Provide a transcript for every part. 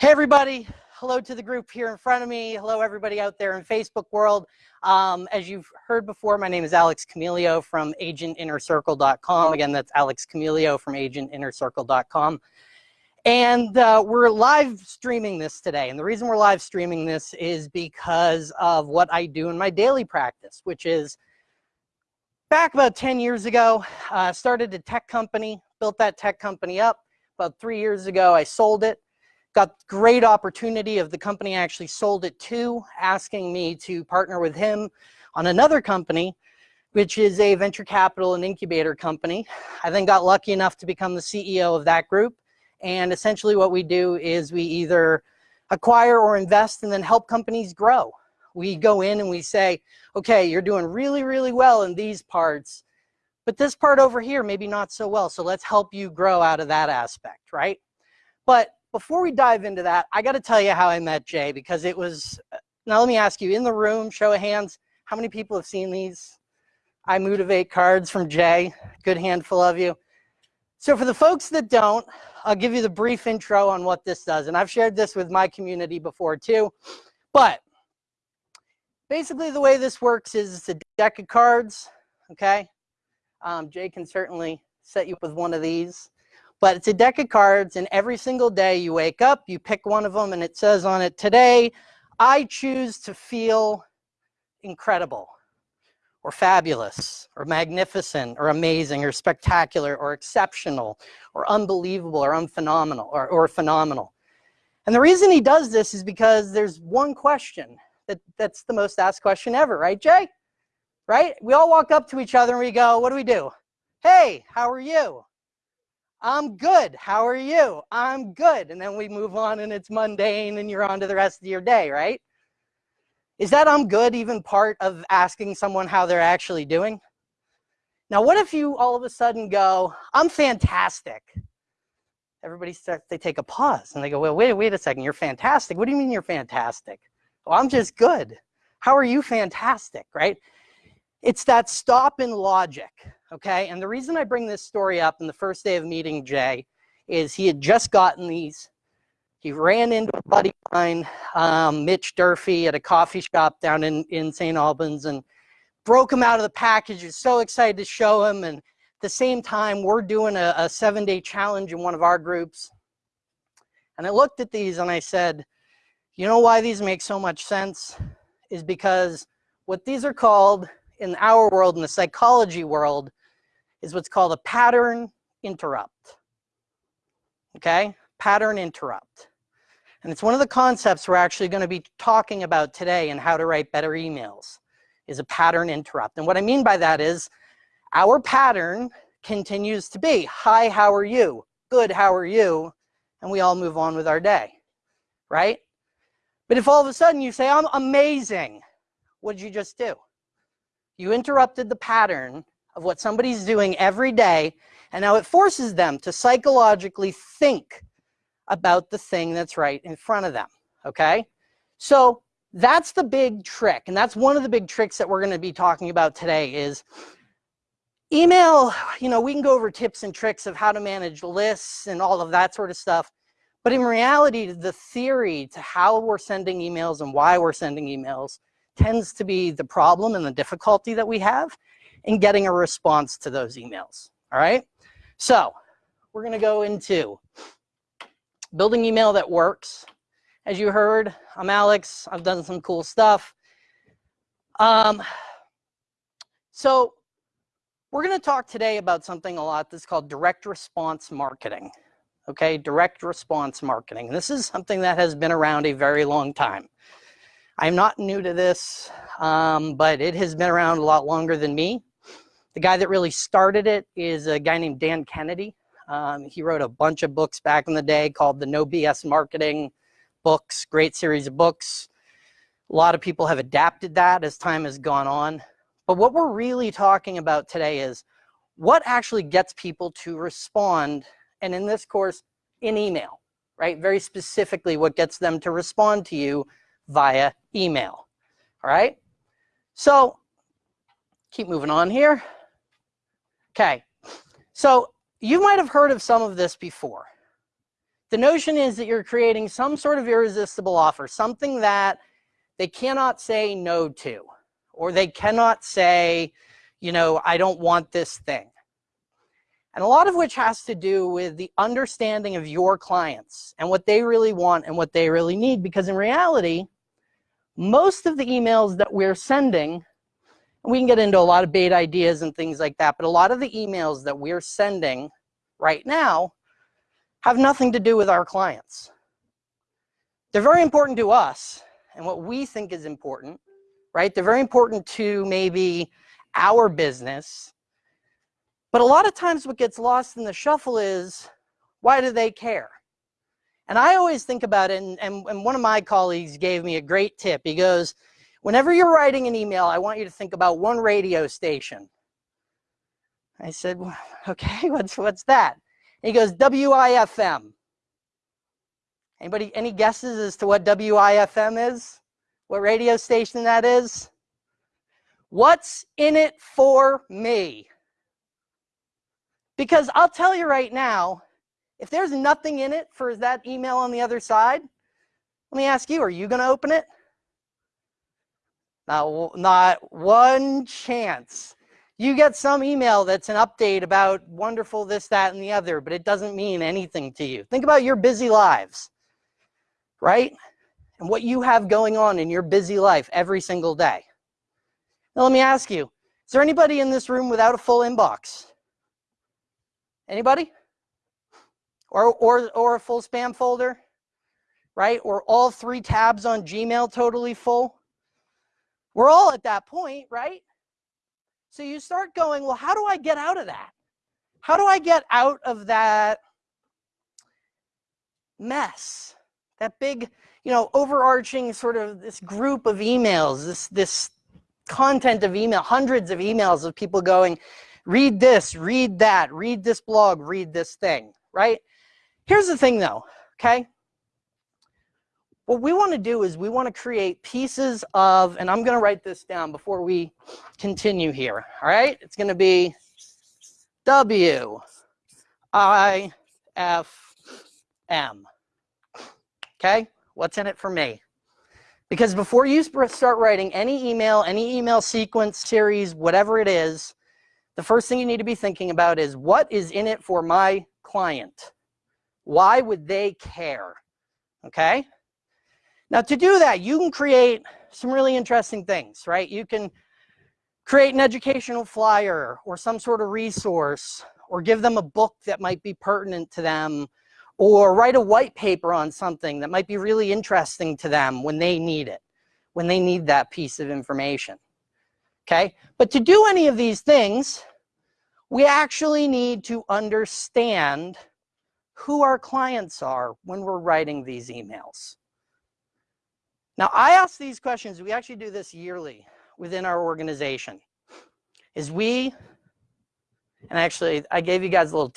Hey everybody, hello to the group here in front of me. Hello everybody out there in Facebook world. Um, as you've heard before, my name is Alex Camilio from agentinnercircle.com. Again, that's Alex Camilio from agentinnercircle.com. And uh, we're live streaming this today. And the reason we're live streaming this is because of what I do in my daily practice, which is back about 10 years ago, I uh, started a tech company, built that tech company up. About three years ago, I sold it got great opportunity of the company I actually sold it to, asking me to partner with him on another company, which is a venture capital and incubator company. I then got lucky enough to become the CEO of that group. And essentially what we do is we either acquire or invest and then help companies grow. We go in and we say, okay, you're doing really, really well in these parts, but this part over here, maybe not so well. So let's help you grow out of that aspect, right? But before we dive into that, I got to tell you how I met Jay because it was, now let me ask you, in the room, show of hands, how many people have seen these? I motivate cards from Jay, good handful of you. So for the folks that don't, I'll give you the brief intro on what this does. And I've shared this with my community before too. But basically the way this works is it's a deck of cards, okay? Um, Jay can certainly set you up with one of these. But it's a deck of cards and every single day you wake up, you pick one of them and it says on it, today I choose to feel incredible or fabulous or magnificent or amazing or spectacular or exceptional or unbelievable or unphenomenal or, or phenomenal. And the reason he does this is because there's one question that, that's the most asked question ever, right, Jay? Right? We all walk up to each other and we go, what do we do? Hey, how are you? I'm good. How are you? I'm good. And then we move on and it's mundane and you're on to the rest of your day, right? Is that I'm good even part of asking someone how they're actually doing? Now, what if you all of a sudden go, I'm fantastic? Everybody starts, they take a pause and they go, well, wait, wait a second, you're fantastic. What do you mean you're fantastic? Well, I'm just good. How are you fantastic, right? It's that stop in logic okay? And the reason I bring this story up in the first day of meeting Jay is he had just gotten these. He ran into a buddy of mine, um, Mitch Durfee, at a coffee shop down in, in St. Albans and broke him out of the package. He was so excited to show him. And at the same time, we're doing a, a seven-day challenge in one of our groups. And I looked at these and I said, you know why these make so much sense? Is because what these are called in our world, in the psychology world, is what's called a pattern interrupt. Okay, pattern interrupt. And it's one of the concepts we're actually going to be talking about today and how to write better emails is a pattern interrupt. And what I mean by that is our pattern continues to be, hi, how are you? Good, how are you? And we all move on with our day, right? But if all of a sudden you say, I'm amazing, what did you just do? You interrupted the pattern of what somebody's doing every day, and now it forces them to psychologically think about the thing that's right in front of them, okay? So that's the big trick, and that's one of the big tricks that we're gonna be talking about today is email, you know, we can go over tips and tricks of how to manage lists and all of that sort of stuff, but in reality, the theory to how we're sending emails and why we're sending emails tends to be the problem and the difficulty that we have in getting a response to those emails. All right. So we're going to go into building email that works. As you heard, I'm Alex. I've done some cool stuff. Um, so we're going to talk today about something a lot that's called direct response marketing. Okay, direct response marketing. This is something that has been around a very long time. I'm not new to this, um, but it has been around a lot longer than me. The guy that really started it is a guy named Dan Kennedy. Um, he wrote a bunch of books back in the day called the No BS Marketing books, great series of books. A lot of people have adapted that as time has gone on. But what we're really talking about today is what actually gets people to respond, and in this course, in email, right? Very specifically what gets them to respond to you via email, all right? So keep moving on here. Okay, so you might have heard of some of this before. The notion is that you're creating some sort of irresistible offer, something that they cannot say no to, or they cannot say, you know, I don't want this thing. And a lot of which has to do with the understanding of your clients and what they really want and what they really need. Because in reality, most of the emails that we're sending, we can get into a lot of bait ideas and things like that, but a lot of the emails that we're sending right now have nothing to do with our clients. They're very important to us and what we think is important, right? They're very important to maybe our business. But a lot of times what gets lost in the shuffle is, why do they care? And I always think about it, and, and, and one of my colleagues gave me a great tip. He goes, whenever you're writing an email, I want you to think about one radio station. I said, okay, what's, what's that? he goes, WIFM. Anybody, any guesses as to what WIFM is? What radio station that is? What's in it for me? Because I'll tell you right now, if there's nothing in it for that email on the other side, let me ask you, are you going to open it? Not, not one chance. You get some email that's an update about wonderful this, that, and the other, but it doesn't mean anything to you. Think about your busy lives, right? And what you have going on in your busy life every single day. Now let me ask you, is there anybody in this room without a full inbox? Anybody? Or, or, or a full spam folder, right? Or all three tabs on Gmail totally full? We're all at that point, right? So you start going, well, how do I get out of that? How do I get out of that mess? That big, you know, overarching sort of this group of emails, this, this content of email, hundreds of emails of people going, read this, read that, read this blog, read this thing, right? Here's the thing though, okay? What we want to do is we want to create pieces of, and I'm going to write this down before we continue here. All right, it's going to be W I F M. Okay, what's in it for me? Because before you start writing any email, any email sequence, series, whatever it is, the first thing you need to be thinking about is what is in it for my client? Why would they care? Okay? Now to do that, you can create some really interesting things, right? You can create an educational flyer or some sort of resource or give them a book that might be pertinent to them or write a white paper on something that might be really interesting to them when they need it, when they need that piece of information. Okay, but to do any of these things, we actually need to understand who our clients are when we're writing these emails. Now, I ask these questions, we actually do this yearly within our organization, is we, and actually I gave you guys a little,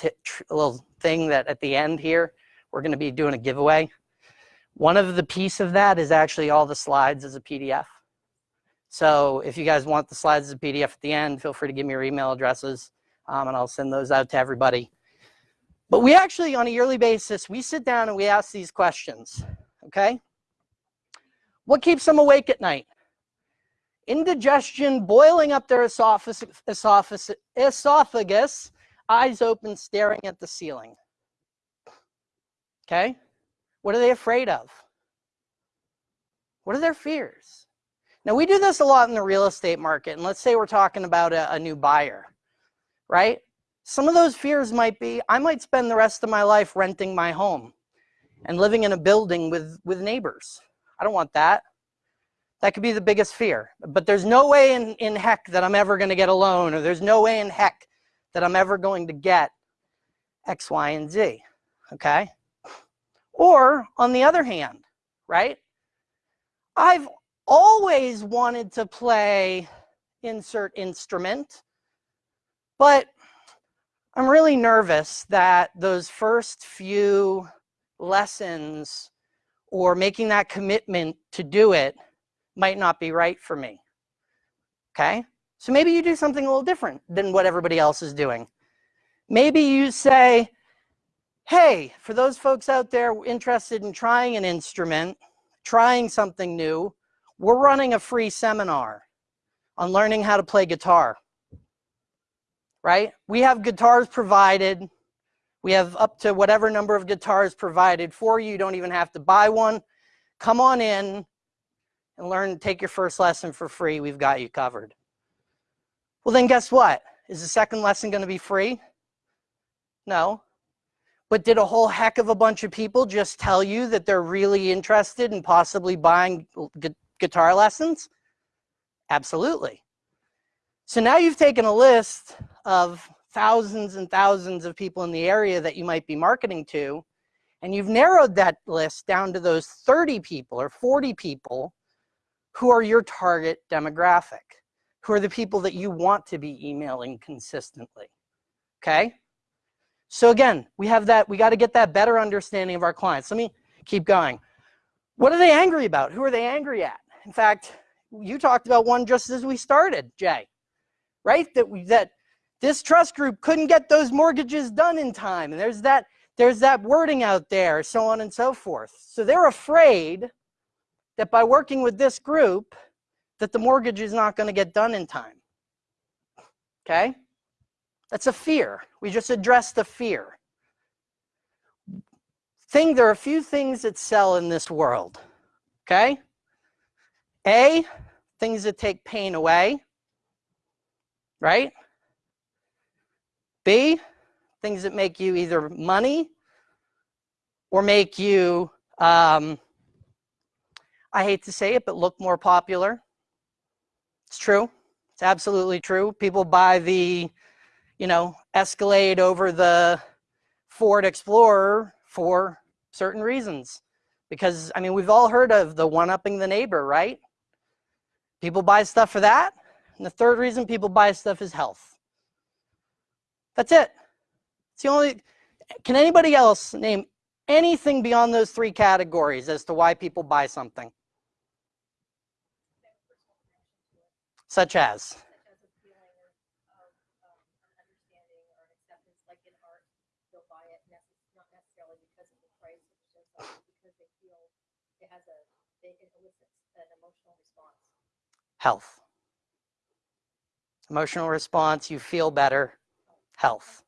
a little thing that at the end here, we're gonna be doing a giveaway. One of the piece of that is actually all the slides as a PDF. So if you guys want the slides as a PDF at the end, feel free to give me your email addresses um, and I'll send those out to everybody. But we actually, on a yearly basis, we sit down and we ask these questions, okay? What keeps them awake at night? Indigestion boiling up their esophagus, eyes open, staring at the ceiling. Okay? What are they afraid of? What are their fears? Now, we do this a lot in the real estate market, and let's say we're talking about a, a new buyer, right? Some of those fears might be, I might spend the rest of my life renting my home and living in a building with, with neighbors. I don't want that. That could be the biggest fear. But there's no way in, in heck that I'm ever going to get a loan, or there's no way in heck that I'm ever going to get X, Y, and Z. Okay? Or on the other hand, right? I've always wanted to play insert instrument, but I'm really nervous that those first few lessons or making that commitment to do it might not be right for me. Okay? So maybe you do something a little different than what everybody else is doing. Maybe you say, hey, for those folks out there interested in trying an instrument, trying something new, we're running a free seminar on learning how to play guitar. Right? We have guitars provided. We have up to whatever number of guitars provided for you. You don't even have to buy one. Come on in and learn, take your first lesson for free. We've got you covered. Well, then guess what? Is the second lesson going to be free? No. But did a whole heck of a bunch of people just tell you that they're really interested in possibly buying gu guitar lessons? Absolutely. So now you've taken a list of thousands and thousands of people in the area that you might be marketing to, and you've narrowed that list down to those 30 people or 40 people who are your target demographic, who are the people that you want to be emailing consistently, okay? So again, we have that, we got to get that better understanding of our clients. Let me keep going. What are they angry about? Who are they angry at? In fact, you talked about one just as we started, Jay, right? That we, that this trust group couldn't get those mortgages done in time. And there's that, there's that wording out there, so on and so forth. So they're afraid that by working with this group, that the mortgage is not going to get done in time. Okay? That's a fear. We just address the fear. Thing, there are a few things that sell in this world. Okay? A, things that take pain away. Right? B, things that make you either money or make you, um, I hate to say it, but look more popular. It's true. It's absolutely true. People buy the you know, Escalade over the Ford Explorer for certain reasons. Because, I mean, we've all heard of the one-upping the neighbor, right? People buy stuff for that. And the third reason people buy stuff is health. That's it. It's the only, can anybody else name anything beyond those three categories as to why people buy something? Such as? health. Emotional response, you feel better, health.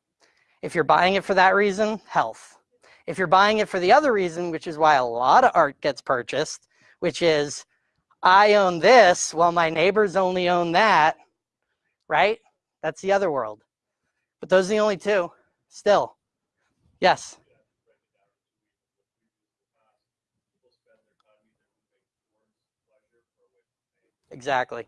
If you're buying it for that reason, health. If you're buying it for the other reason, which is why a lot of art gets purchased, which is, I own this while my neighbors only own that, right? That's the other world. But those are the only two, still. Yes? Exactly.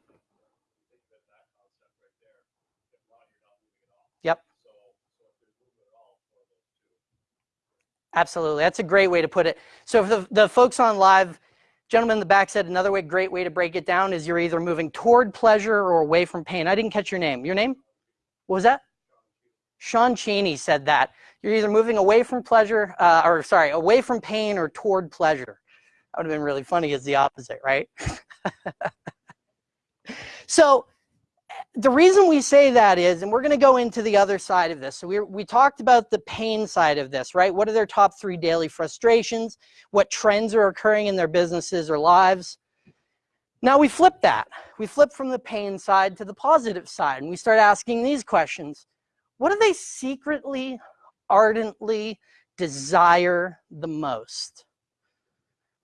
Absolutely. That's a great way to put it. So for the, the folks on live, gentleman in the back said another way, great way to break it down is you're either moving toward pleasure or away from pain. I didn't catch your name. Your name? What was that? Sean Cheney said that. You're either moving away from pleasure, uh, or sorry, away from pain or toward pleasure. That would have been really funny as the opposite, right? So the reason we say that is, and we're going to go into the other side of this. So we, we talked about the pain side of this, right? What are their top three daily frustrations? What trends are occurring in their businesses or lives? Now we flip that. We flip from the pain side to the positive side, and we start asking these questions. What do they secretly, ardently desire the most?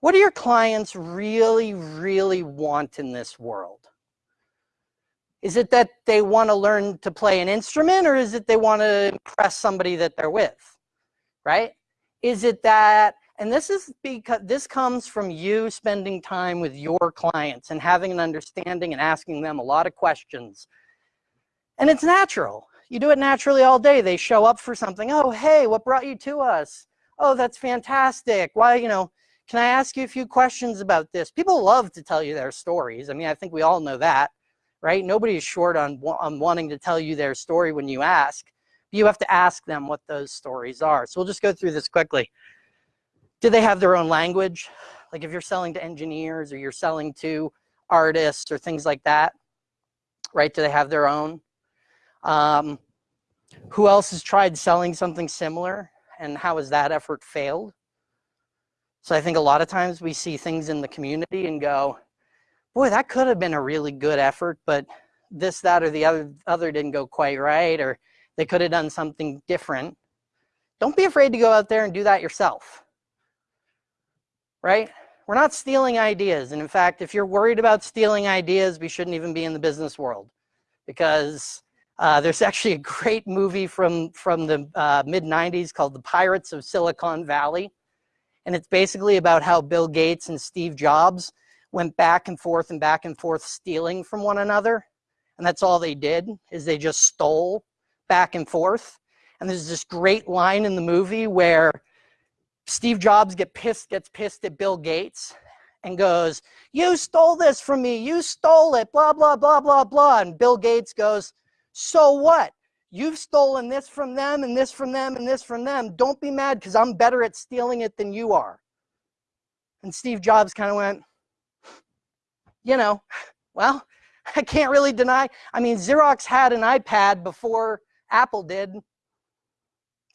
What do your clients really, really want in this world? Is it that they want to learn to play an instrument or is it they want to impress somebody that they're with, right? Is it that, and this is because this comes from you spending time with your clients and having an understanding and asking them a lot of questions. And it's natural. You do it naturally all day. They show up for something. Oh, hey, what brought you to us? Oh, that's fantastic. Why, you know, can I ask you a few questions about this? People love to tell you their stories. I mean, I think we all know that right? Nobody is short on, on wanting to tell you their story when you ask. You have to ask them what those stories are. So we'll just go through this quickly. Do they have their own language? Like if you're selling to engineers or you're selling to artists or things like that, right? Do they have their own? Um, who else has tried selling something similar and how has that effort failed? So I think a lot of times we see things in the community and go, boy, that could have been a really good effort, but this, that, or the other, other didn't go quite right, or they could have done something different. Don't be afraid to go out there and do that yourself, right? We're not stealing ideas. And in fact, if you're worried about stealing ideas, we shouldn't even be in the business world because uh, there's actually a great movie from, from the uh, mid 90s called The Pirates of Silicon Valley. And it's basically about how Bill Gates and Steve Jobs went back and forth and back and forth stealing from one another. And that's all they did is they just stole back and forth. And there's this great line in the movie where Steve Jobs get pissed, gets pissed at Bill Gates and goes, you stole this from me, you stole it, blah, blah, blah, blah, blah. And Bill Gates goes, so what? You've stolen this from them and this from them and this from them. Don't be mad because I'm better at stealing it than you are. And Steve Jobs kind of went, you know, well, I can't really deny. I mean, Xerox had an iPad before Apple did.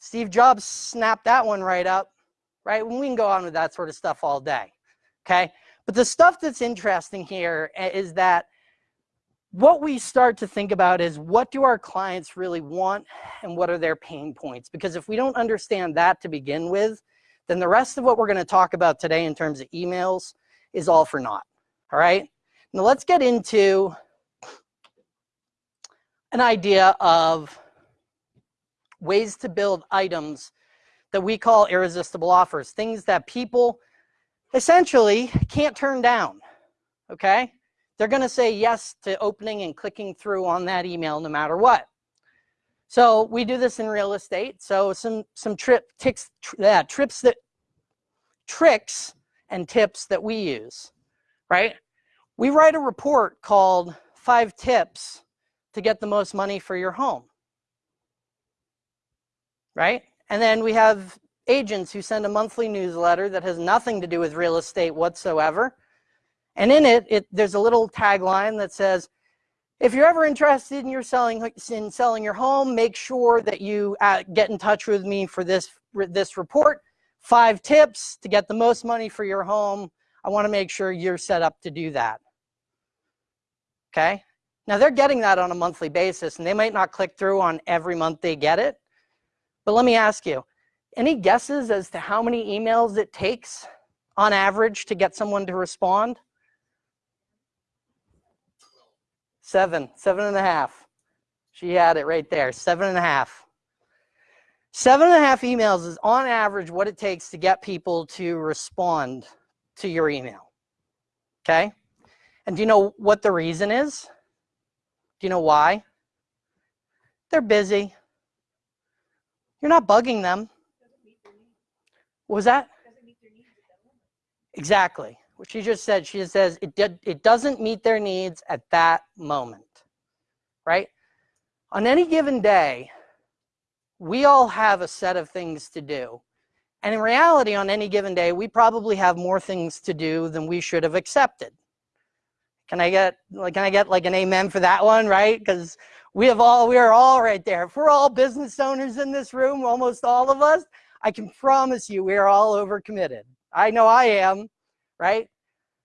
Steve Jobs snapped that one right up, right? We can go on with that sort of stuff all day, okay? But the stuff that's interesting here eh, that what we start to think about is what do our clients really want and what are their pain points? Because if we don't understand that to begin with, then the rest of what we're gonna talk about today in terms of emails is all for naught, all right? Now let's get into an idea of ways to build items that we call irresistible offers, things that people essentially can't turn down, okay? They're gonna say yes to opening and clicking through on that email no matter what. So we do this in real estate. So some some trip ticks, yeah, trips that tricks and tips that we use, right? We write a report called Five Tips to Get the Most Money for Your Home. Right? And then we have agents who send a monthly newsletter that has nothing to do with real estate whatsoever. And in it, it there's a little tagline that says, if you're ever interested in your selling in selling your home, make sure that you uh, get in touch with me for this this report. Five tips to get the most money for your home. I want to make sure you're set up to do that okay? Now they're getting that on a monthly basis and they might not click through on every month they get it. But let me ask you, any guesses as to how many emails it takes on average to get someone to respond? Seven, seven and a half. She had it right there, seven and a half. Seven and a half emails is on average what it takes to get people to respond to your email, okay? And do you know what the reason is? Do you know why? They're busy. You're not bugging them. Was that? Exactly. What she just said, she says it, did, it doesn't meet their needs at that moment, right? On any given day, we all have a set of things to do. And in reality, on any given day, we probably have more things to do than we should have accepted. Can I get like can I get like an amen for that one, right? Because we have all we are all right there. If we're all business owners in this room, almost all of us, I can promise you we are all overcommitted. I know I am, right?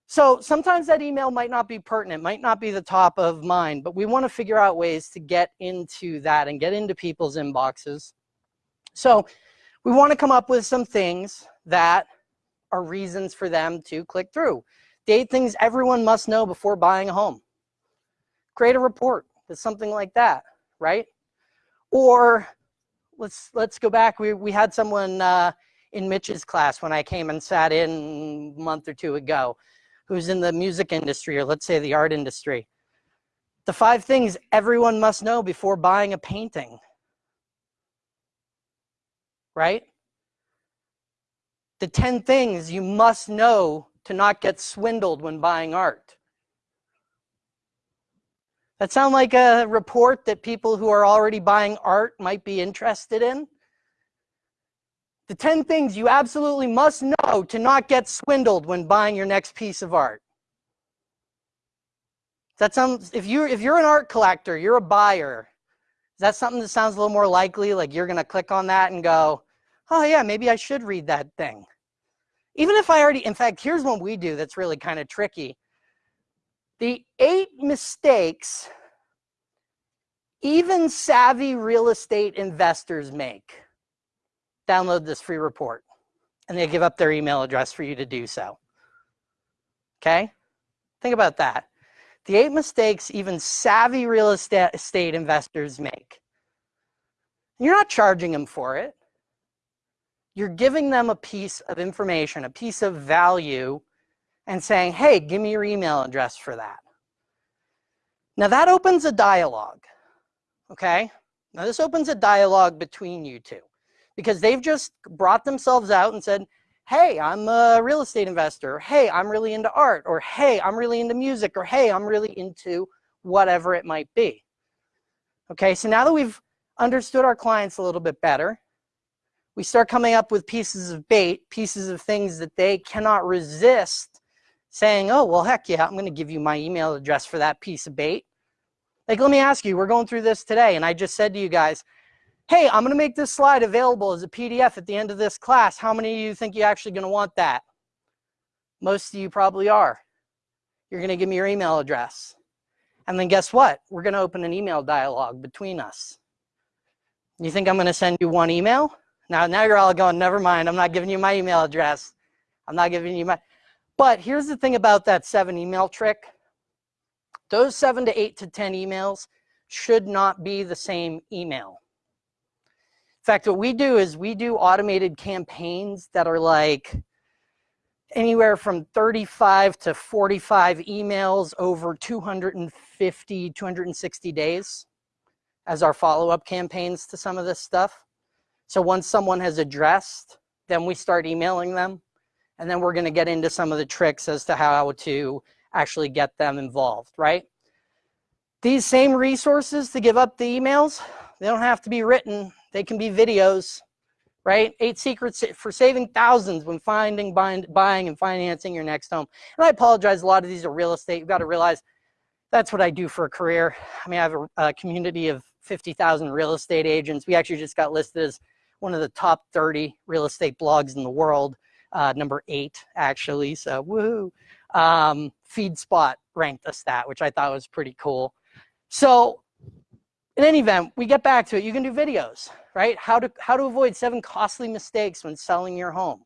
So sometimes that email might not be pertinent, might not be the top of mind, but we want to figure out ways to get into that and get into people's inboxes. So we want to come up with some things that are reasons for them to click through. Date things everyone must know before buying a home. Create a report that's something like that, right? Or let's let's go back. We we had someone uh, in Mitch's class when I came and sat in a month or two ago, who's in the music industry or let's say the art industry. The five things everyone must know before buying a painting, right? The 10 things you must know to not get swindled when buying art. That sound like a report that people who are already buying art might be interested in? The 10 things you absolutely must know to not get swindled when buying your next piece of art. That sounds, if you're, if you're an art collector, you're a buyer, is that something that sounds a little more likely? Like you're going to click on that and go, oh yeah, maybe I should read that thing. Even if I already, in fact, here's what we do that's really kind of tricky. The eight mistakes even savvy real estate investors make. Download this free report and they give up their email address for you to do so. Okay? Think about that. The eight mistakes even savvy real estate investors make. You're not charging them for it. You're giving them a piece of information, a piece of value, and saying, hey, give me your email address for that. Now that opens a dialogue, okay? Now this opens a dialogue between you two because they've just brought themselves out and said, hey, I'm a real estate investor. or, Hey, I'm really into art. Or hey, I'm really into music. Or hey, I'm really into whatever it might be. Okay, so now that we've understood our clients a little bit better, we start coming up with pieces of bait, pieces of things that they cannot resist saying, oh, well, heck yeah, I'm going to give you my email address for that piece of bait. Like, let me ask you, we're going through this today, and I just said to you guys, hey, I'm going to make this slide available as a PDF at the end of this class. How many of you think you're actually going to want that? Most of you probably are. You're going to give me your email address. And then guess what? We're going to open an email dialogue between us. You think I'm going to send you one email? Now, now you're all going, never mind. I'm not giving you my email address. I'm not giving you my, but here's the thing about that seven email trick. Those seven to eight to 10 emails should not be the same email. In fact, what we do is we do automated campaigns that are like anywhere from 35 to 45 emails over 250, 260 days as our follow-up campaigns to some of this stuff. So once someone has addressed, then we start emailing them. And then we're gonna get into some of the tricks as to how to actually get them involved, right? These same resources to give up the emails, they don't have to be written. They can be videos, right? Eight secrets for saving thousands when finding, buying, buying and financing your next home. And I apologize, a lot of these are real estate. You've got to realize that's what I do for a career. I mean, I have a, a community of 50,000 real estate agents. We actually just got listed as one of the top 30 real estate blogs in the world, uh, number eight, actually, so woohoo. Um, FeedSpot ranked us that, which I thought was pretty cool. So in any event, we get back to it. You can do videos, right? How to, how to avoid seven costly mistakes when selling your home.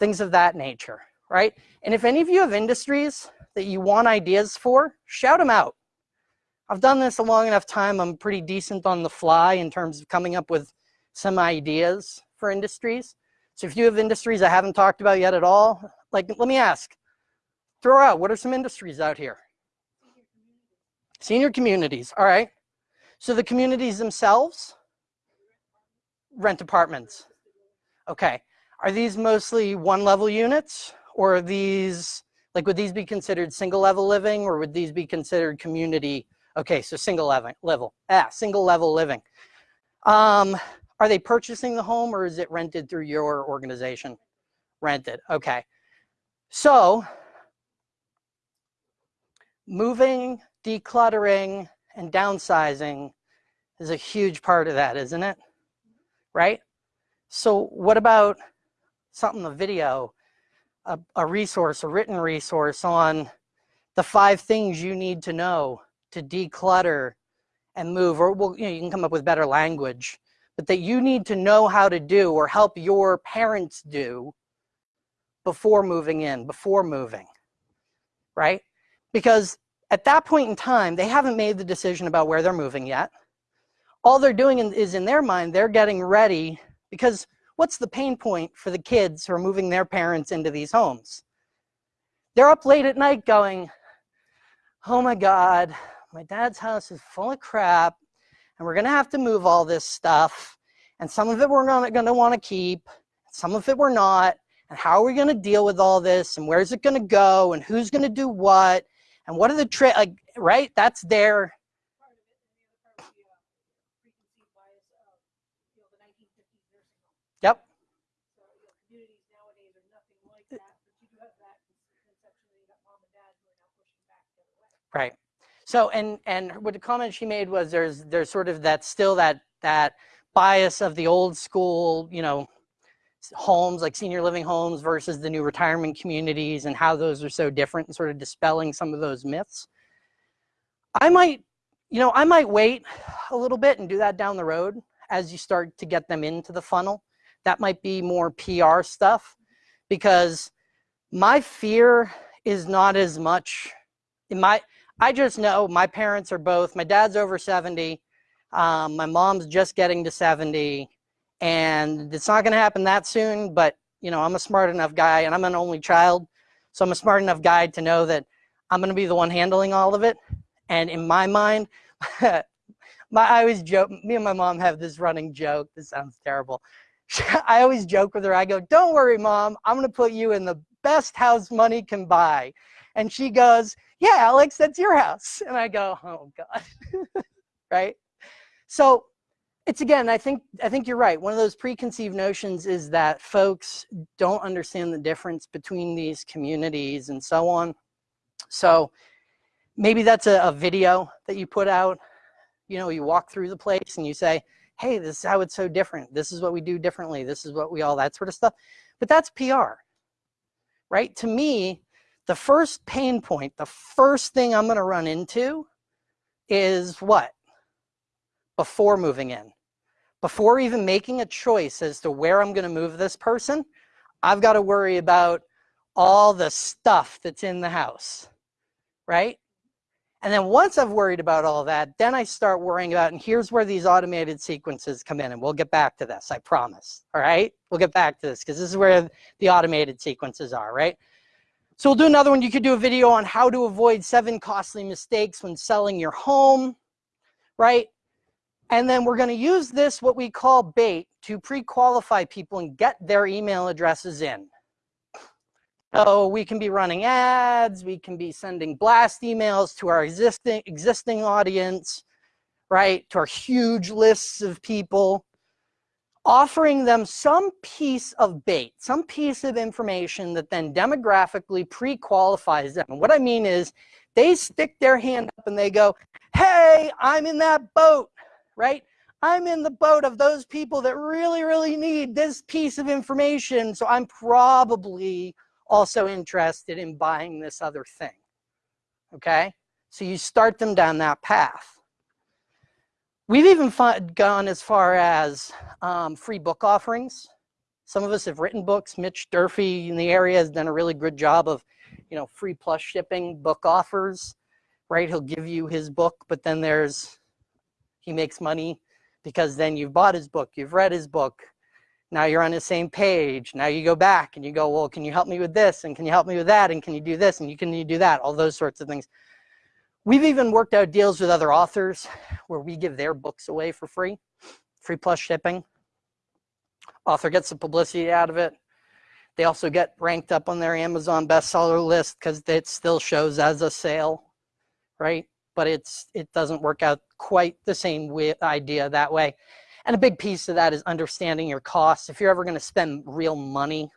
Things of that nature, right? And if any of you have industries that you want ideas for, shout them out. I've done this a long enough time. I'm pretty decent on the fly in terms of coming up with some ideas for industries. So if you have industries I haven't talked about yet at all, like let me ask, throw out, what are some industries out here? Senior communities, all right. So the communities themselves, rent apartments. Okay, are these mostly one level units or are these, like would these be considered single level living or would these be considered community? Okay, so single level, level, ah, single level living. Um, are they purchasing the home or is it rented through your organization? Rented, okay. So moving, decluttering, and downsizing is a huge part of that, isn't it? Right? So what about something, a video, a, a resource, a written resource on the five things you need to know to declutter and move, or well, you, know, you can come up with better language, but that you need to know how to do or help your parents do before moving in, before moving, right? Because at that point in time, they haven't made the decision about where they're moving yet. All they're doing is in their mind, they're getting ready because what's the pain point for the kids who are moving their parents into these homes? They're up late at night going, oh my God, my dad's house is full of crap and we're gonna have to move all this stuff. And some of it we're gonna, gonna wanna keep, some of it we're not, and how are we gonna deal with all this? And where's it gonna go? And who's gonna do what? And what are the like, right? That's their. Yep. Right. So, and and what the comment she made was there's there's sort of that still that that bias of the old school, you know, homes like senior living homes versus the new retirement communities and how those are so different and sort of dispelling some of those myths. I might, you know, I might wait a little bit and do that down the road as you start to get them into the funnel. That might be more PR stuff because my fear is not as much in my, I just know my parents are both, my dad's over 70, um, my mom's just getting to 70 and it's not going to happen that soon, but you know, I'm a smart enough guy and I'm an only child. So I'm a smart enough guy to know that I'm going to be the one handling all of it. And in my mind, my, I always joke, me and my mom have this running joke. This sounds terrible. I always joke with her. I go, don't worry, mom. I'm going to put you in the best house money can buy. And she goes, yeah, Alex, that's your house. And I go, oh God, right? So it's again, I think, I think you're right. One of those preconceived notions is that folks don't understand the difference between these communities and so on. So maybe that's a, a video that you put out. You know, you walk through the place and you say, hey, this is how it's so different. This is what we do differently. This is what we all, that sort of stuff. But that's PR, right? To me, the first pain point, the first thing I'm gonna run into is what? Before moving in. Before even making a choice as to where I'm gonna move this person, I've gotta worry about all the stuff that's in the house, right? And then once I've worried about all that, then I start worrying about, and here's where these automated sequences come in, and we'll get back to this, I promise, all right? We'll get back to this, because this is where the automated sequences are, right? So we'll do another one. You could do a video on how to avoid seven costly mistakes when selling your home, right? And then we're gonna use this, what we call bait, to pre-qualify people and get their email addresses in. So we can be running ads, we can be sending blast emails to our existing, existing audience, right? To our huge lists of people, offering them some piece of bait, some piece of information that then demographically pre-qualifies them. And what I mean is they stick their hand up and they go, hey, I'm in that boat, right? I'm in the boat of those people that really, really need this piece of information. So I'm probably also interested in buying this other thing. Okay? So you start them down that path. We've even gone as far as um, free book offerings. Some of us have written books. Mitch Durfee in the area has done a really good job of, you know, free plus shipping book offers, right? He'll give you his book, but then there's, he makes money because then you've bought his book, you've read his book, now you're on the same page. Now you go back and you go, well, can you help me with this? And can you help me with that? And can you do this? And you can you do that? All those sorts of things. We've even worked out deals with other authors where we give their books away for free, free plus shipping. Author gets the publicity out of it. They also get ranked up on their Amazon bestseller list because it still shows as a sale, right? But it's it doesn't work out quite the same with idea that way. And a big piece of that is understanding your costs. If you're ever going to spend real money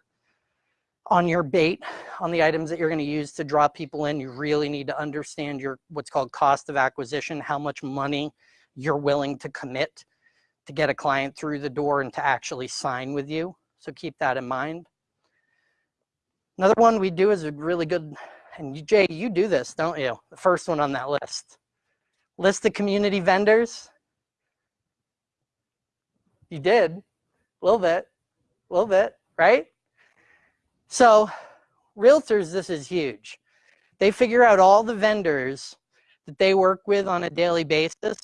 on your bait, on the items that you're going to use to draw people in, you really need to understand your what's called cost of acquisition, how much money you're willing to commit to get a client through the door and to actually sign with you. So keep that in mind. Another one we do is a really good, and Jay, you do this, don't you? The first one on that list. List the community vendors. You did, a little bit, a little bit, right? So realtors, this is huge. They figure out all the vendors that they work with on a daily basis,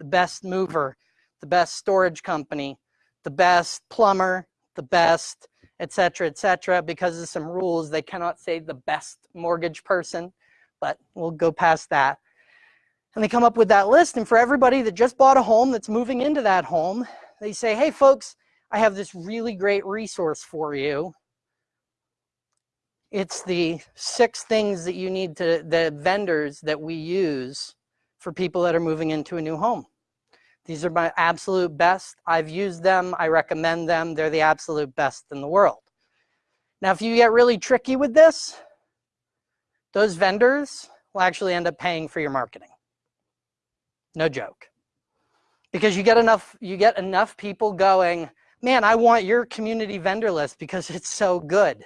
the best mover, the best storage company, the best plumber, the best, etc., etc. because of some rules, they cannot say the best mortgage person, but we'll go past that. And they come up with that list. And for everybody that just bought a home that's moving into that home, they say, hey folks, I have this really great resource for you. It's the six things that you need to, the vendors that we use for people that are moving into a new home. These are my absolute best. I've used them. I recommend them. They're the absolute best in the world. Now, if you get really tricky with this, those vendors will actually end up paying for your marketing. No joke. because you get enough you get enough people going man i want your community vendor list because it's so good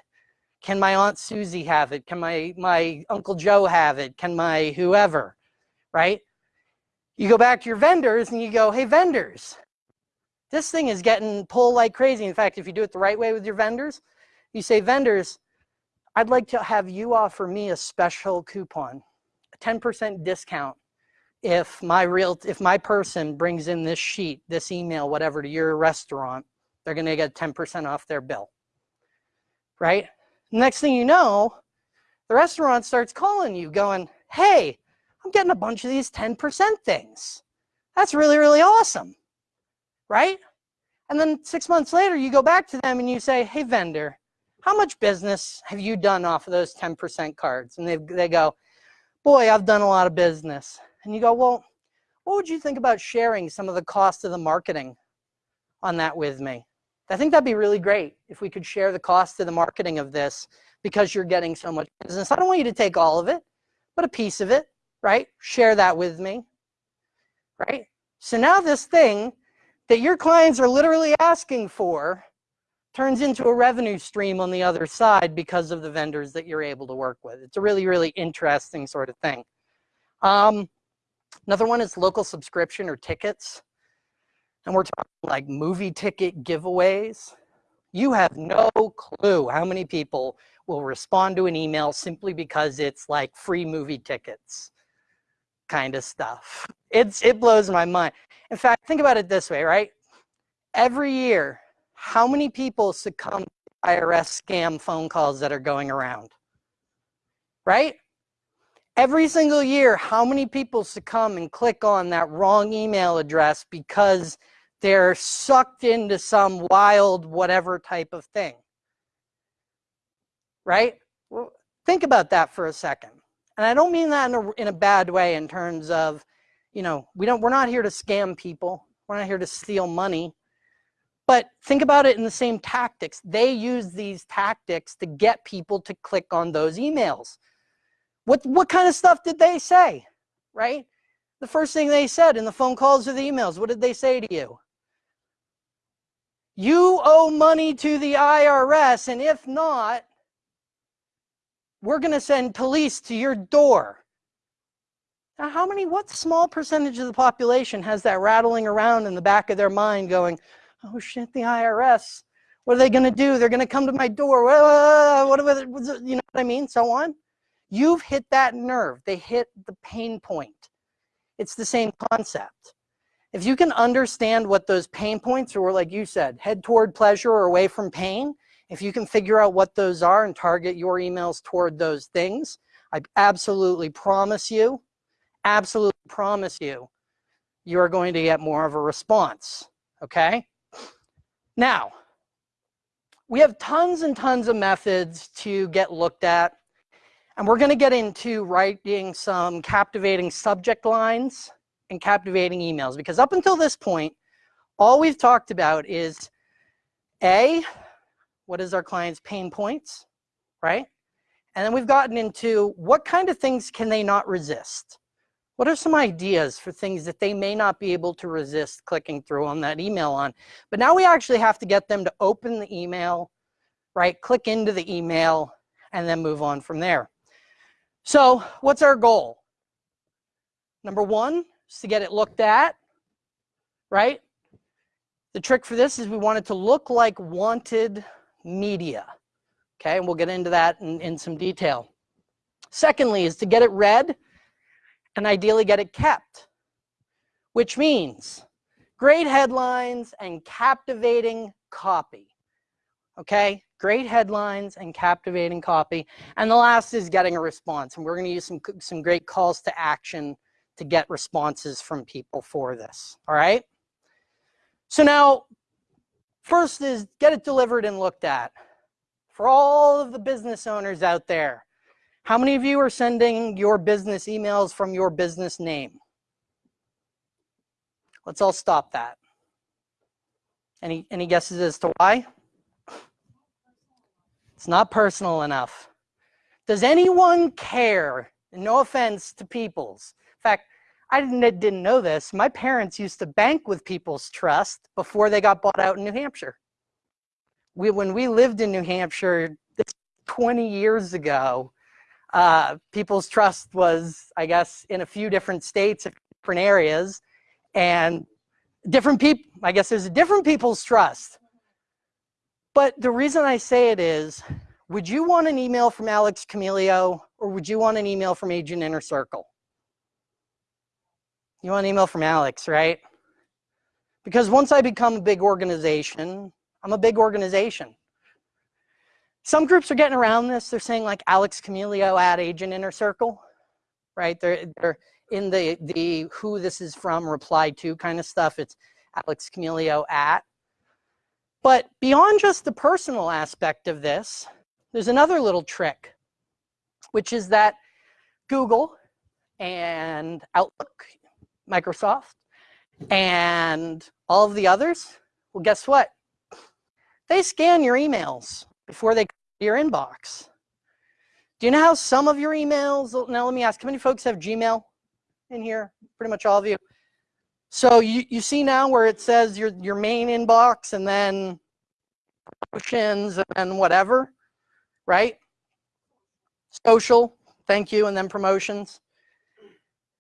can my aunt susie have it? Can my my uncle joe have it? Can my whoever right? You go back to your vendors and you go hey vendors this thing is getting pulled like crazy. In fact if you do it the right way with your vendors you say vendors i'd like to have you offer me a special coupon a 10% discount if my real if my person brings in this sheet this email whatever to your restaurant they're going to get 10% off their bill. Right next thing you know the restaurant starts calling you going hey i'm getting a bunch of these 10% things. That's really really awesome. Right? And then six months later you go back to them and you say hey vendor how much business have you done off of those 10% cards? And they, they go boy i've done a lot of business. And you go, well, what would you think about sharing some of the cost of the marketing on that with me? I think that'd be really great if we could share the cost of the marketing of this because you're getting so much business. I don't want you to take all of it, but a piece of it, right? Share that with me, right? So now this thing that your clients are literally asking for turns into a revenue stream on the other side because of the vendors that you're able to work with. It's a really, really interesting sort of thing. Um, Another one is local subscription or tickets. And we're talking like movie ticket giveaways. You have no clue how many people will respond to an email simply because it's like free movie tickets kind of stuff. It's It blows my mind. In fact, think about it this way, right? Every year, how many people succumb to IRS scam phone calls that are going around? Right? Every single year, how many people succumb and click on that wrong email address because they're sucked into some wild whatever type of thing? Right? Well, think about that for a second. And I don't mean that in a, in a bad way in terms of, you know, we don't, we're not here to scam people. We're not here to steal money. But think about it in the same tactics. They use these tactics to get people to click on those emails. What, what kind of stuff did they say, right? The first thing they said in the phone calls or the emails, what did they say to you? You owe money to the IRS, and if not, we're going to send police to your door. Now, how many, what small percentage of the population has that rattling around in the back of their mind going, oh shit, the IRS, what are they going to do? They're going to come to my door. What, what, you know what I mean? So on. You've hit that nerve. They hit the pain point. It's the same concept. If you can understand what those pain points are, like you said, head toward pleasure or away from pain, if you can figure out what those are and target your emails toward those things, I absolutely promise you, absolutely promise you, you're going to get more of a response, okay? Now, we have tons and tons of methods to get looked at and we're going to get into writing some captivating subject lines and captivating emails because up until this point, all we've talked about is A, what is our client's pain points, right? And then we've gotten into what kind of things can they not resist? What are some ideas for things that they may not be able to resist clicking through on that email on? But now we actually have to get them to open the email, right? Click into the email and then move on from there. So what's our goal? Number one is to get it looked at, right? The trick for this is we want it to look like wanted media. Okay, and we'll get into that in, in some detail. Secondly is to get it read and ideally get it kept, which means great headlines and captivating copy. Okay, great headlines and captivating copy. And the last is getting a response. And we're going to use some, some great calls to action to get responses from people for this. All right. So now, first is get it delivered and looked at. For all of the business owners out there, how many of you are sending your business emails from your business name? Let's all stop that. Any, any guesses as to why? It's not personal enough. Does anyone care? No offense to peoples. In fact, I didn't, didn't know this. My parents used to bank with People's Trust before they got bought out in New Hampshire. We, when we lived in New Hampshire 20 years ago, uh, People's Trust was, I guess, in a few different states, different areas, and different people, I guess there's a different People's Trust. But the reason I say it is, would you want an email from Alex Camilio or would you want an email from Agent Inner Circle? You want an email from Alex, right? Because once I become a big organization, I'm a big organization. Some groups are getting around this. They're saying like Alex Camilio at Agent Inner Circle, right? They're, they're in the, the who this is from reply to kind of stuff. It's Alex Camilio at. But beyond just the personal aspect of this, there's another little trick, which is that Google and Outlook Microsoft, and all of the others, well, guess what? They scan your emails before they your inbox. Do you know how some of your emails, now let me ask, how many folks have Gmail in here? Pretty much all of you. So you, you see now where it says your, your main inbox and then promotions and whatever, right? Social, thank you, and then promotions.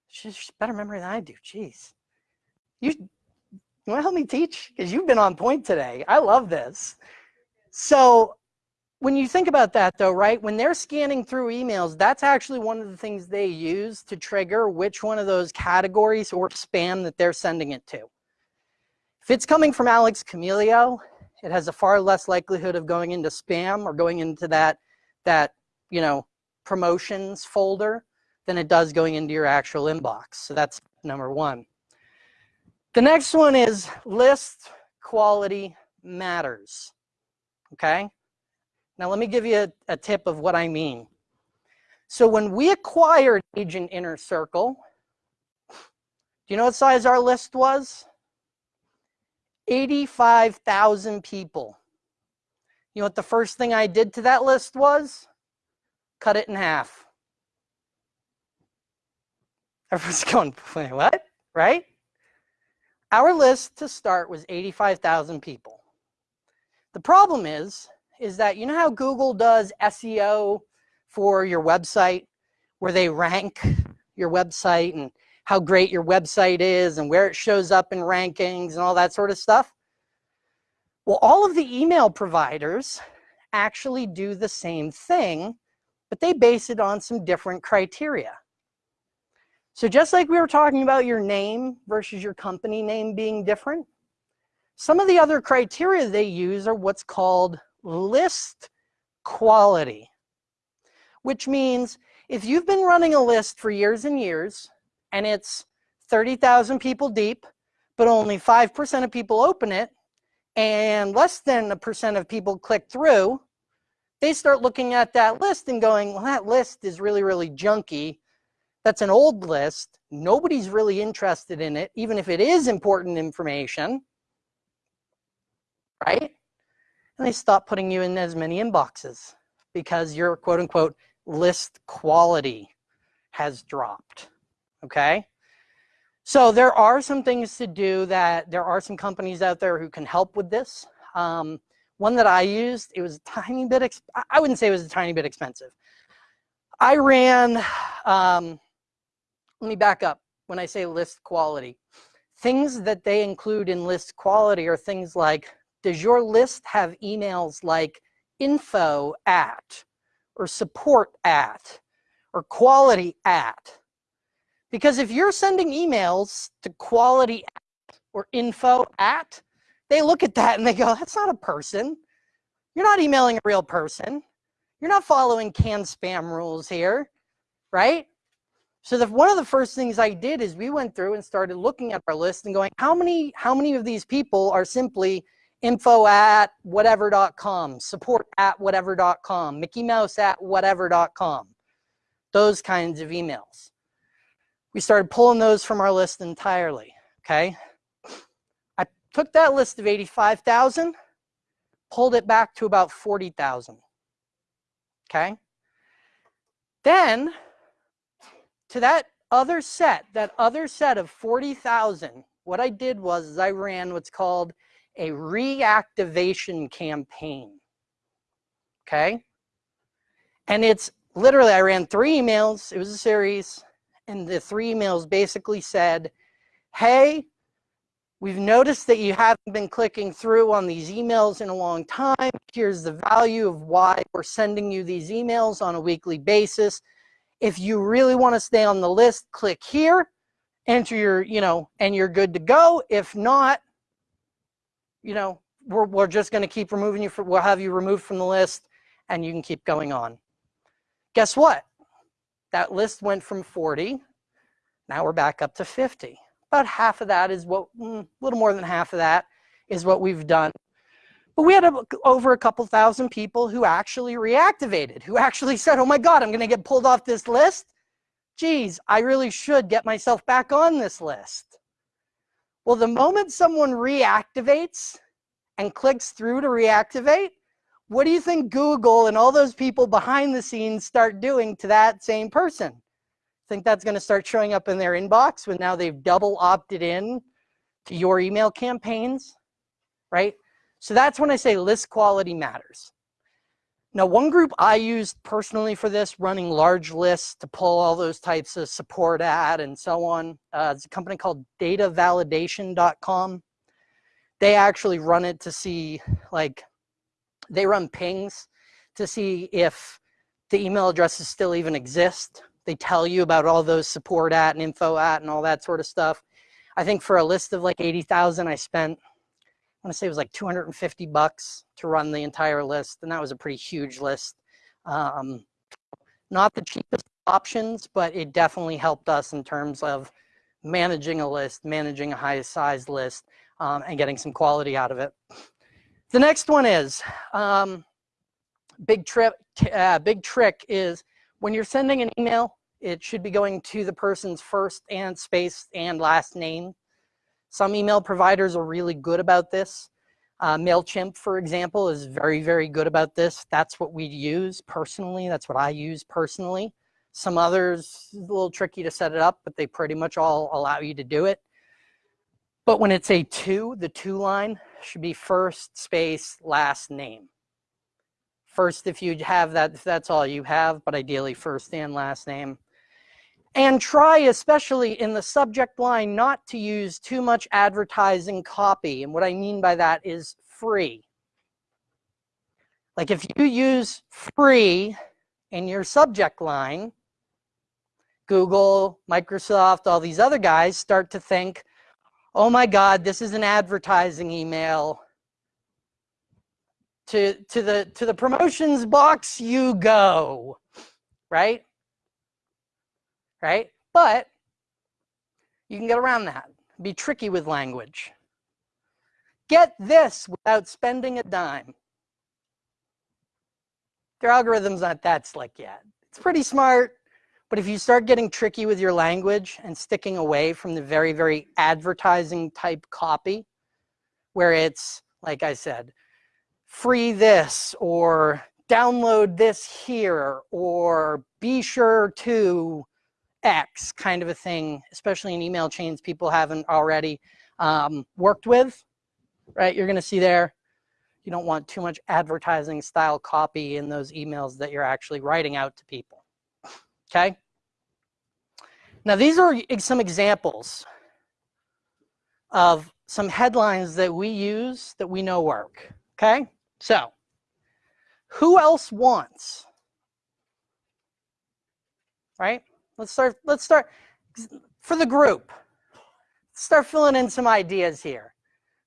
She's better memory than I do. Jeez. You, you want to help me teach? Because you've been on point today. I love this. So when you think about that though, right, when they're scanning through emails, that's actually one of the things they use to trigger which one of those categories or spam that they're sending it to. If it's coming from Alex Camilio, it has a far less likelihood of going into spam or going into that, that you know, promotions folder than it does going into your actual inbox. So that's number one. The next one is list quality matters. Okay? Now let me give you a, a tip of what I mean. So when we acquired Agent Inner Circle, do you know what size our list was? 85,000 people. You know what the first thing I did to that list was? Cut it in half. Everyone's going, wait, what? Right? Our list to start was 85,000 people. The problem is, is that you know how Google does SEO for your website, where they rank your website and how great your website is and where it shows up in rankings and all that sort of stuff? Well, all of the email providers actually do the same thing, but they base it on some different criteria. So just like we were talking about your name versus your company name being different, some of the other criteria they use are what's called list quality, which means if you've been running a list for years and years and it's 30,000 people deep, but only 5% of people open it and less than a percent of people click through, they start looking at that list and going, well, that list is really, really junky that's an old list. Nobody's really interested in it, even if it is important information, right? And they stop putting you in as many inboxes because your quote unquote list quality has dropped, okay? So there are some things to do that there are some companies out there who can help with this. Um, one that I used, it was a tiny bit, I wouldn't say it was a tiny bit expensive. I ran, um, let me back up when I say list quality. Things that they include in list quality are things like, does your list have emails like info at, or support at, or quality at? Because if you're sending emails to quality at, or info at, they look at that and they go, that's not a person. You're not emailing a real person. You're not following CAN-SPAM rules here, right? So the, one of the first things I did is we went through and started looking at our list and going, how many, how many of these people are simply info at whatever.com, support at whatever.com, Mickey Mouse at whatever.com, those kinds of emails. We started pulling those from our list entirely, okay? I took that list of 85,000, pulled it back to about 40,000, okay? Then to that other set, that other set of 40,000, what I did was I ran what's called a reactivation campaign. Okay? And it's literally, I ran three emails. It was a series. And the three emails basically said, hey, we've noticed that you haven't been clicking through on these emails in a long time. Here's the value of why we're sending you these emails on a weekly basis. If you really want to stay on the list, click here, enter your, you know, and you're good to go. If not, you know, we're, we're just going to keep removing you, for, we'll have you removed from the list and you can keep going on. Guess what? That list went from 40. Now we're back up to 50. About half of that is what, a mm, little more than half of that is what we've done. But we had a, over a couple thousand people who actually reactivated, who actually said, oh my God, I'm going to get pulled off this list. Geez, I really should get myself back on this list. Well, the moment someone reactivates and clicks through to reactivate, what do you think Google and all those people behind the scenes start doing to that same person? Think that's going to start showing up in their inbox when now they've double opted in to your email campaigns, right? So that's when I say list quality matters. Now, one group I used personally for this, running large lists to pull all those types of support at and so on, uh, it's a company called datavalidation.com. They actually run it to see, like, they run pings to see if the email addresses still even exist. They tell you about all those support at and info at and all that sort of stuff. I think for a list of like 80,000, I spent, I want to say it was like 250 bucks to run the entire list. And that was a pretty huge list. Um, not the cheapest options, but it definitely helped us in terms of managing a list, managing a high size list, um, and getting some quality out of it. The next one is, um, big, trip, uh, big trick is when you're sending an email, it should be going to the person's first and space and last name. Some email providers are really good about this. Uh, MailChimp, for example, is very, very good about this. That's what we use personally. That's what I use personally. Some others, a little tricky to set it up, but they pretty much all allow you to do it. But when it's a two, the two line, should be first space last name. First, if you have that, if that's all you have, but ideally first and last name. And try, especially in the subject line, not to use too much advertising copy. And what I mean by that is free. Like if you use free in your subject line, Google, Microsoft, all these other guys start to think, oh my God, this is an advertising email. To, to, the, to the promotions box you go, right? Right? But you can get around that. Be tricky with language. Get this without spending a dime. Their algorithm's not that slick yet. It's pretty smart, but if you start getting tricky with your language and sticking away from the very, very advertising type copy, where it's, like I said, free this or download this here or be sure to X kind of a thing, especially in email chains people haven't already um, worked with, right? You're gonna see there, you don't want too much advertising style copy in those emails that you're actually writing out to people okay? Now these are some examples of some headlines that we use that we know work, okay? So, who else wants? Right? Let's start, let's start, for the group, start filling in some ideas here.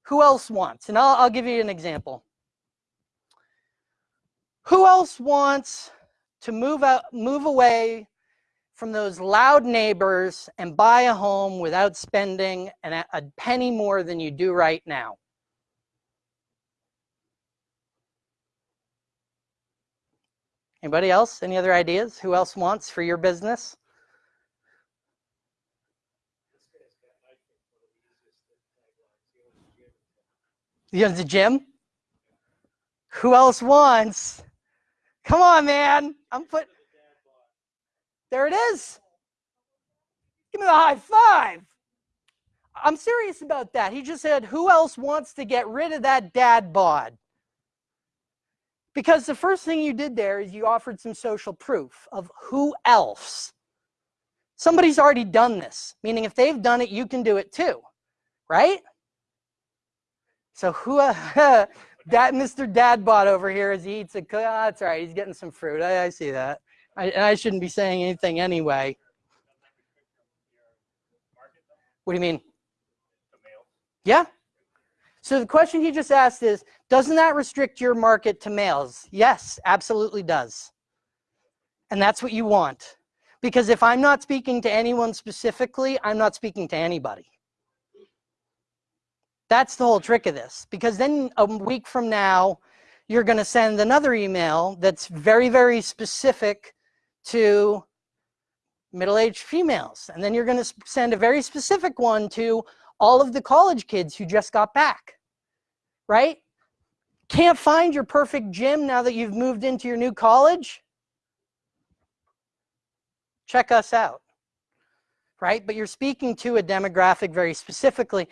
Who else wants? And I'll, I'll give you an example. Who else wants to move out, move away from those loud neighbors and buy a home without spending an, a penny more than you do right now. Anybody else? Any other ideas? Who else wants for your business? Have the gym? Who else wants? Come on, man. I'm put there it is. Give me the high five. I'm serious about that. He just said, who else wants to get rid of that dad bod? Because the first thing you did there is you offered some social proof of who else. Somebody's already done this, meaning if they've done it, you can do it too, right? So who, that Mr. Dadbot over here as he eats a, oh, that's right, he's getting some fruit. I, I see that. I, I shouldn't be saying anything anyway. What do you mean? Yeah. So the question he just asked is, doesn't that restrict your market to males? Yes, absolutely does. And that's what you want. Because if I'm not speaking to anyone specifically, I'm not speaking to anybody. That's the whole trick of this. Because then a week from now, you're going to send another email that's very, very specific to middle-aged females. And then you're going to send a very specific one to all of the college kids who just got back, right? Can't find your perfect gym now that you've moved into your new college? Check us out, right? But you're speaking to a demographic very specifically.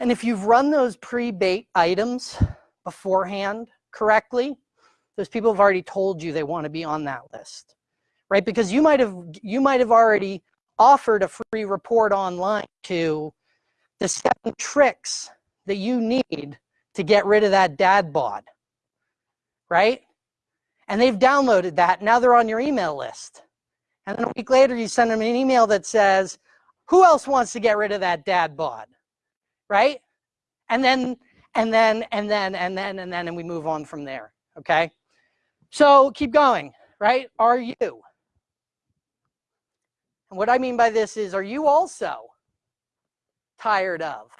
And if you've run those pre-bait items beforehand correctly, those people have already told you they want to be on that list, right? Because you might have you might have already offered a free report online to the seven tricks that you need to get rid of that dad bod, right? And they've downloaded that. Now they're on your email list. And then a week later, you send them an email that says, who else wants to get rid of that dad bod, right? And then, and then, and then, and then, and then, and we move on from there, okay? So keep going, right? Are you? And what I mean by this is, are you also tired of?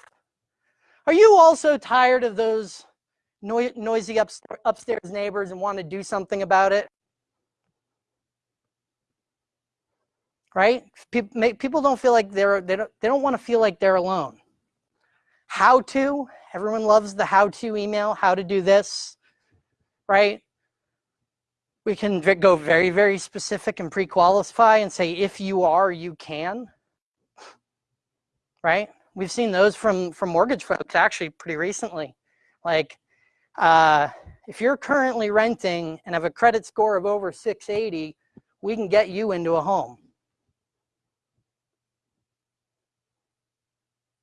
Are you also tired of those noisy upstairs neighbors and want to do something about it? Right? People don't feel like they're, they don't, they don't want to feel like they're alone. How to, everyone loves the how to email, how to do this, right? We can go very, very specific and pre-qualify and say, if you are, you can, right? We've seen those from, from mortgage folks actually pretty recently. Like, uh, if you're currently renting and have a credit score of over 680, we can get you into a home.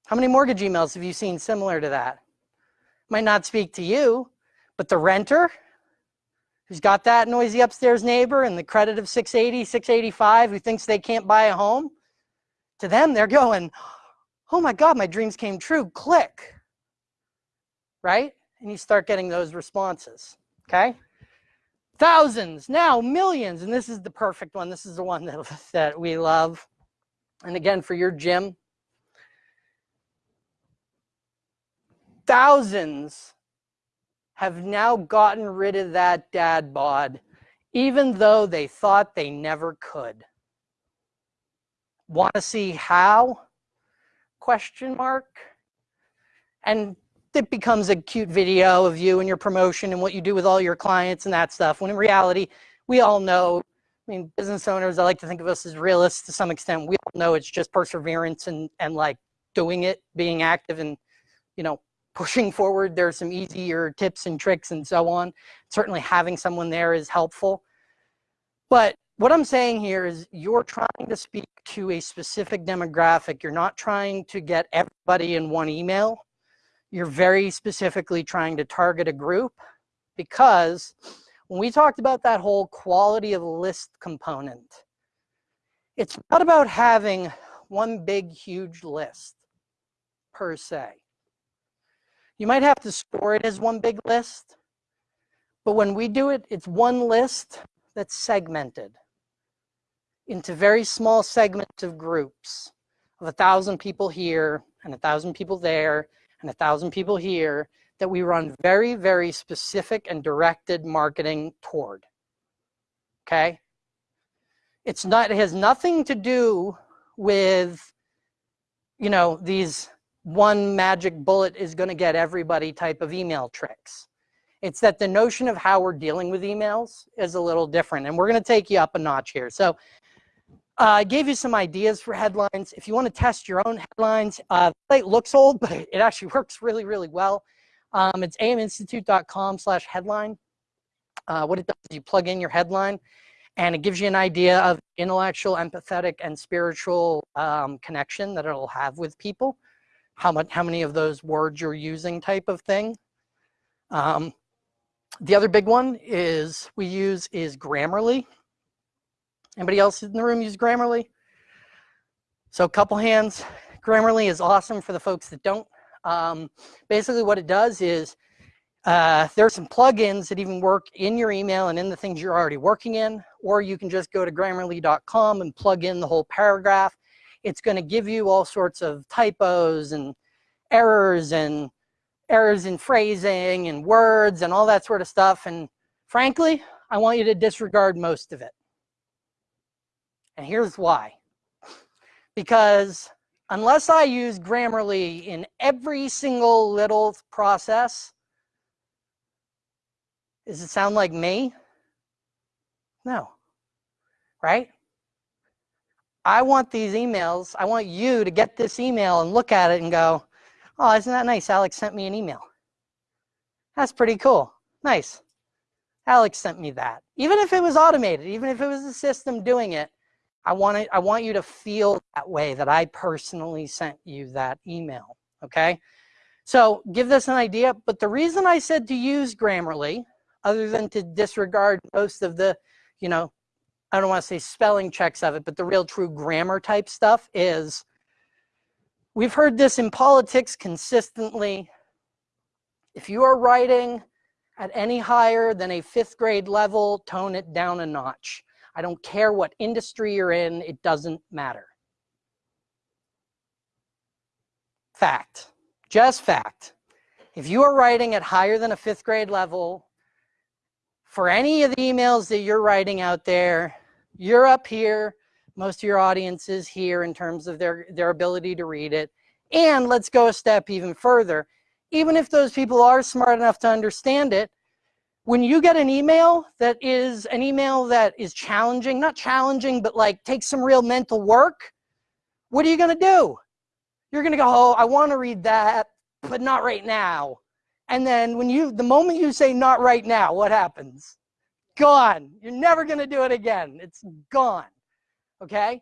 How many mortgage emails have you seen similar to that? Might not speak to you, but the renter who's got that noisy upstairs neighbor and the credit of 680, 685 who thinks they can't buy a home, to them, they're going, oh my God, my dreams came true, click, right? And you start getting those responses, okay? Thousands, now millions, and this is the perfect one. This is the one that, that we love. And again, for your gym, thousands have now gotten rid of that dad bod, even though they thought they never could. Want to see how? question mark. And it becomes a cute video of you and your promotion and what you do with all your clients and that stuff. When in reality, we all know, I mean, business owners, I like to think of us as realists to some extent. We all know it's just perseverance and, and like doing it, being active and, you know, pushing forward. There's some easier tips and tricks and so on. Certainly having someone there is helpful. But what I'm saying here is you're trying to speak to a specific demographic. You're not trying to get everybody in one email. You're very specifically trying to target a group because when we talked about that whole quality of list component, it's not about having one big, huge list per se. You might have to store it as one big list, but when we do it, it's one list that's segmented into very small segments of groups of a thousand people here and a thousand people there and a thousand people here that we run very, very specific and directed marketing toward. Okay? It's not, it has nothing to do with, you know, these one magic bullet is going to get everybody type of email tricks. It's that the notion of how we're dealing with emails is a little different. And we're going to take you up a notch here. So I uh, gave you some ideas for headlines. If you want to test your own headlines, uh, it looks old, but it actually works really, really well. Um, it's aminstitute.com slash headline. Uh, what it does is you plug in your headline and it gives you an idea of intellectual, empathetic, and spiritual um, connection that it'll have with people. How much, how many of those words you're using type of thing. Um, the other big one is we use is Grammarly. Anybody else in the room use Grammarly? So a couple hands. Grammarly is awesome for the folks that don't. Um, basically what it does is uh, there are some plugins that even work in your email and in the things you're already working in, or you can just go to grammarly.com and plug in the whole paragraph. It's going to give you all sorts of typos and errors and errors in phrasing and words and all that sort of stuff. And frankly, I want you to disregard most of it. And here's why. Because unless I use Grammarly in every single little process, does it sound like me? No, right? I want these emails, I want you to get this email and look at it and go, oh, isn't that nice? Alex sent me an email. That's pretty cool. Nice. Alex sent me that. Even if it was automated, even if it was a system doing it, I want, it, I want you to feel that way, that I personally sent you that email, okay? So give this an idea, but the reason I said to use Grammarly, other than to disregard most of the, you know, I don't want to say spelling checks of it, but the real true grammar type stuff is, we've heard this in politics consistently. If you are writing at any higher than a fifth grade level, tone it down a notch. I don't care what industry you're in, it doesn't matter. Fact, just fact. If you are writing at higher than a fifth grade level, for any of the emails that you're writing out there, you're up here, most of your audience is here in terms of their, their ability to read it. And let's go a step even further. Even if those people are smart enough to understand it, when you get an email that is an email that is challenging, not challenging, but like takes some real mental work, what are you going to do? You're going to go, oh, I want to read that, but not right now. And then when you, the moment you say not right now, what happens? Gone. You're never going to do it again. It's gone. Okay?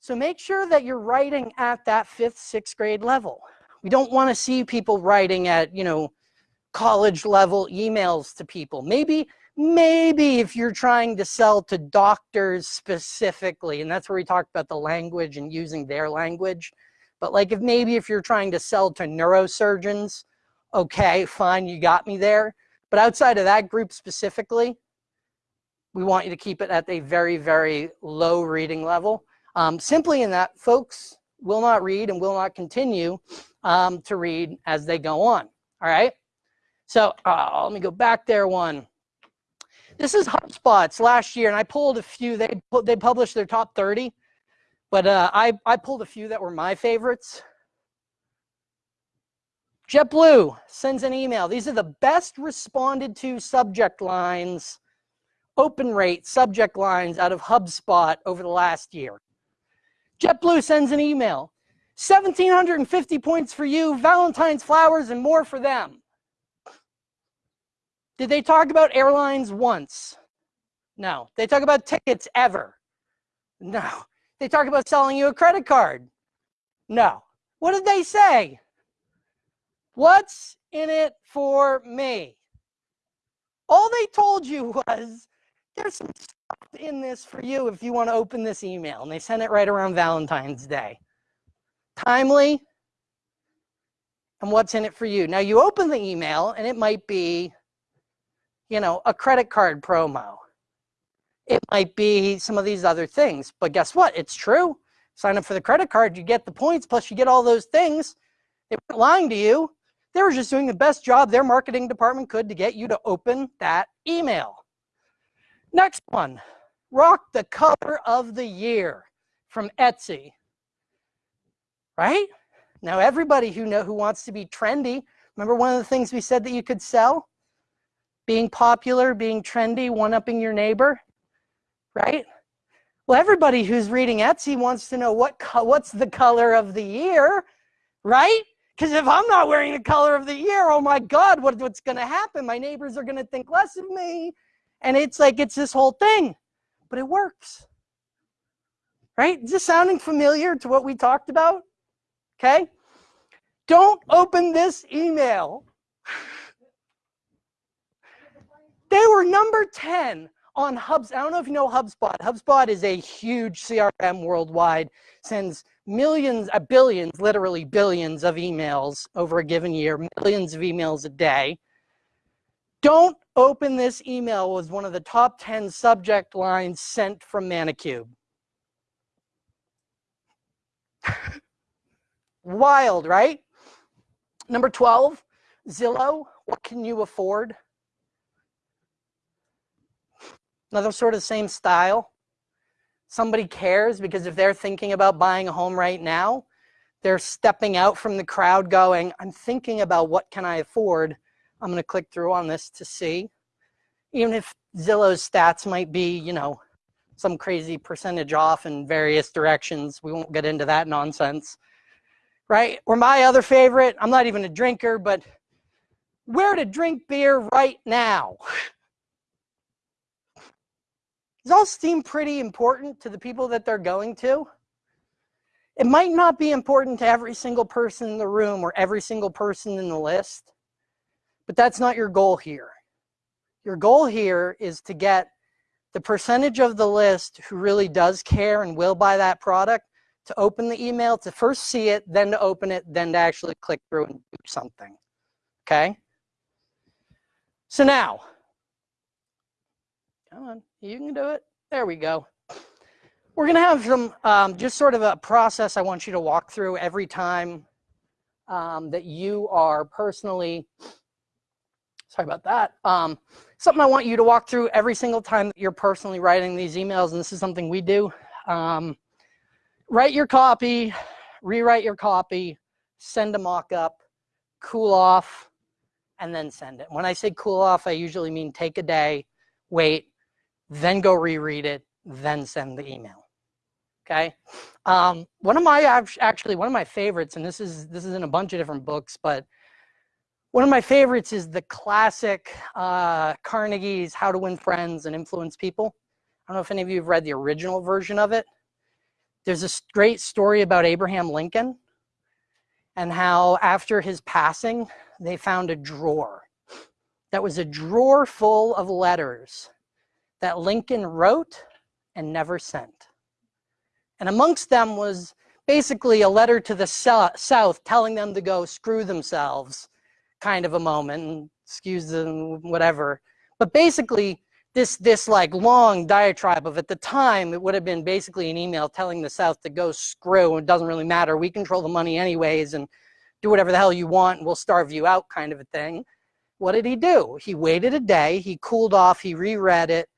So make sure that you're writing at that fifth, sixth grade level. We don't want to see people writing at, you know, college level emails to people. Maybe, maybe if you're trying to sell to doctors specifically, and that's where we talked about the language and using their language. But like if maybe if you're trying to sell to neurosurgeons, okay, fine, you got me there. But outside of that group specifically, we want you to keep it at a very, very low reading level. Um, simply in that folks will not read and will not continue um, to read as they go on. All right. So uh, let me go back there one. This is HubSpot's last year, and I pulled a few. They they published their top 30, but uh, I I pulled a few that were my favorites. JetBlue sends an email. These are the best responded to subject lines, open rate subject lines out of HubSpot over the last year. JetBlue sends an email. 1,750 points for you, Valentine's flowers, and more for them. Did they talk about airlines once? No. They talk about tickets ever? No. They talk about selling you a credit card? No. What did they say? What's in it for me? All they told you was there's some stuff in this for you if you want to open this email. And they sent it right around Valentine's Day. Timely. And what's in it for you? Now you open the email and it might be you know, a credit card promo. It might be some of these other things, but guess what? It's true. Sign up for the credit card, you get the points, plus you get all those things. They weren't lying to you. They were just doing the best job their marketing department could to get you to open that email. Next one, rock the color of the year from Etsy. Right? Now everybody who know who wants to be trendy, remember one of the things we said that you could sell? being popular, being trendy, one-upping your neighbor, right? Well, everybody who's reading Etsy wants to know what what's the color of the year, right? Because if I'm not wearing the color of the year, oh my God, what, what's going to happen? My neighbors are going to think less of me. And it's like, it's this whole thing, but it works. Right? Is this sounding familiar to what we talked about? Okay. Don't open this email. They were number 10 on Hubs. I don't know if you know HubSpot. HubSpot is a huge CRM worldwide, sends millions, uh, billions, literally billions of emails over a given year, millions of emails a day. Don't open this email was one of the top 10 subject lines sent from Manicube. Wild, right? Number 12, Zillow, what can you afford? Another sort of same style. Somebody cares because if they're thinking about buying a home right now, they're stepping out from the crowd going, I'm thinking about what can I afford. I'm going to click through on this to see. Even if Zillow's stats might be, you know, some crazy percentage off in various directions. We won't get into that nonsense. Right? Or my other favorite, I'm not even a drinker, but where to drink beer right now. Does all seem pretty important to the people that they're going to? It might not be important to every single person in the room or every single person in the list, but that's not your goal here. Your goal here is to get the percentage of the list who really does care and will buy that product to open the email, to first see it, then to open it, then to actually click through and do something, okay? So now, Come on, you can do it. There we go. We're going to have some um, just sort of a process I want you to walk through every time um, that you are personally, sorry about that, um, something I want you to walk through every single time that you're personally writing these emails, and this is something we do. Um, write your copy, rewrite your copy, send a mock-up, cool off, and then send it. When I say cool off, I usually mean take a day, wait, then go reread it, then send the email. Okay. Um, one of my actually one of my favorites, and this is this is in a bunch of different books, but one of my favorites is the classic uh, Carnegie's How to Win Friends and Influence People. I don't know if any of you have read the original version of it. There's a great story about Abraham Lincoln and how after his passing, they found a drawer that was a drawer full of letters that Lincoln wrote and never sent. And amongst them was basically a letter to the South telling them to go screw themselves kind of a moment, excuse them, whatever. But basically, this, this like long diatribe of at the time, it would have been basically an email telling the South to go screw, it doesn't really matter, we control the money anyways, and do whatever the hell you want, and we'll starve you out kind of a thing. What did he do? He waited a day, he cooled off, he reread it,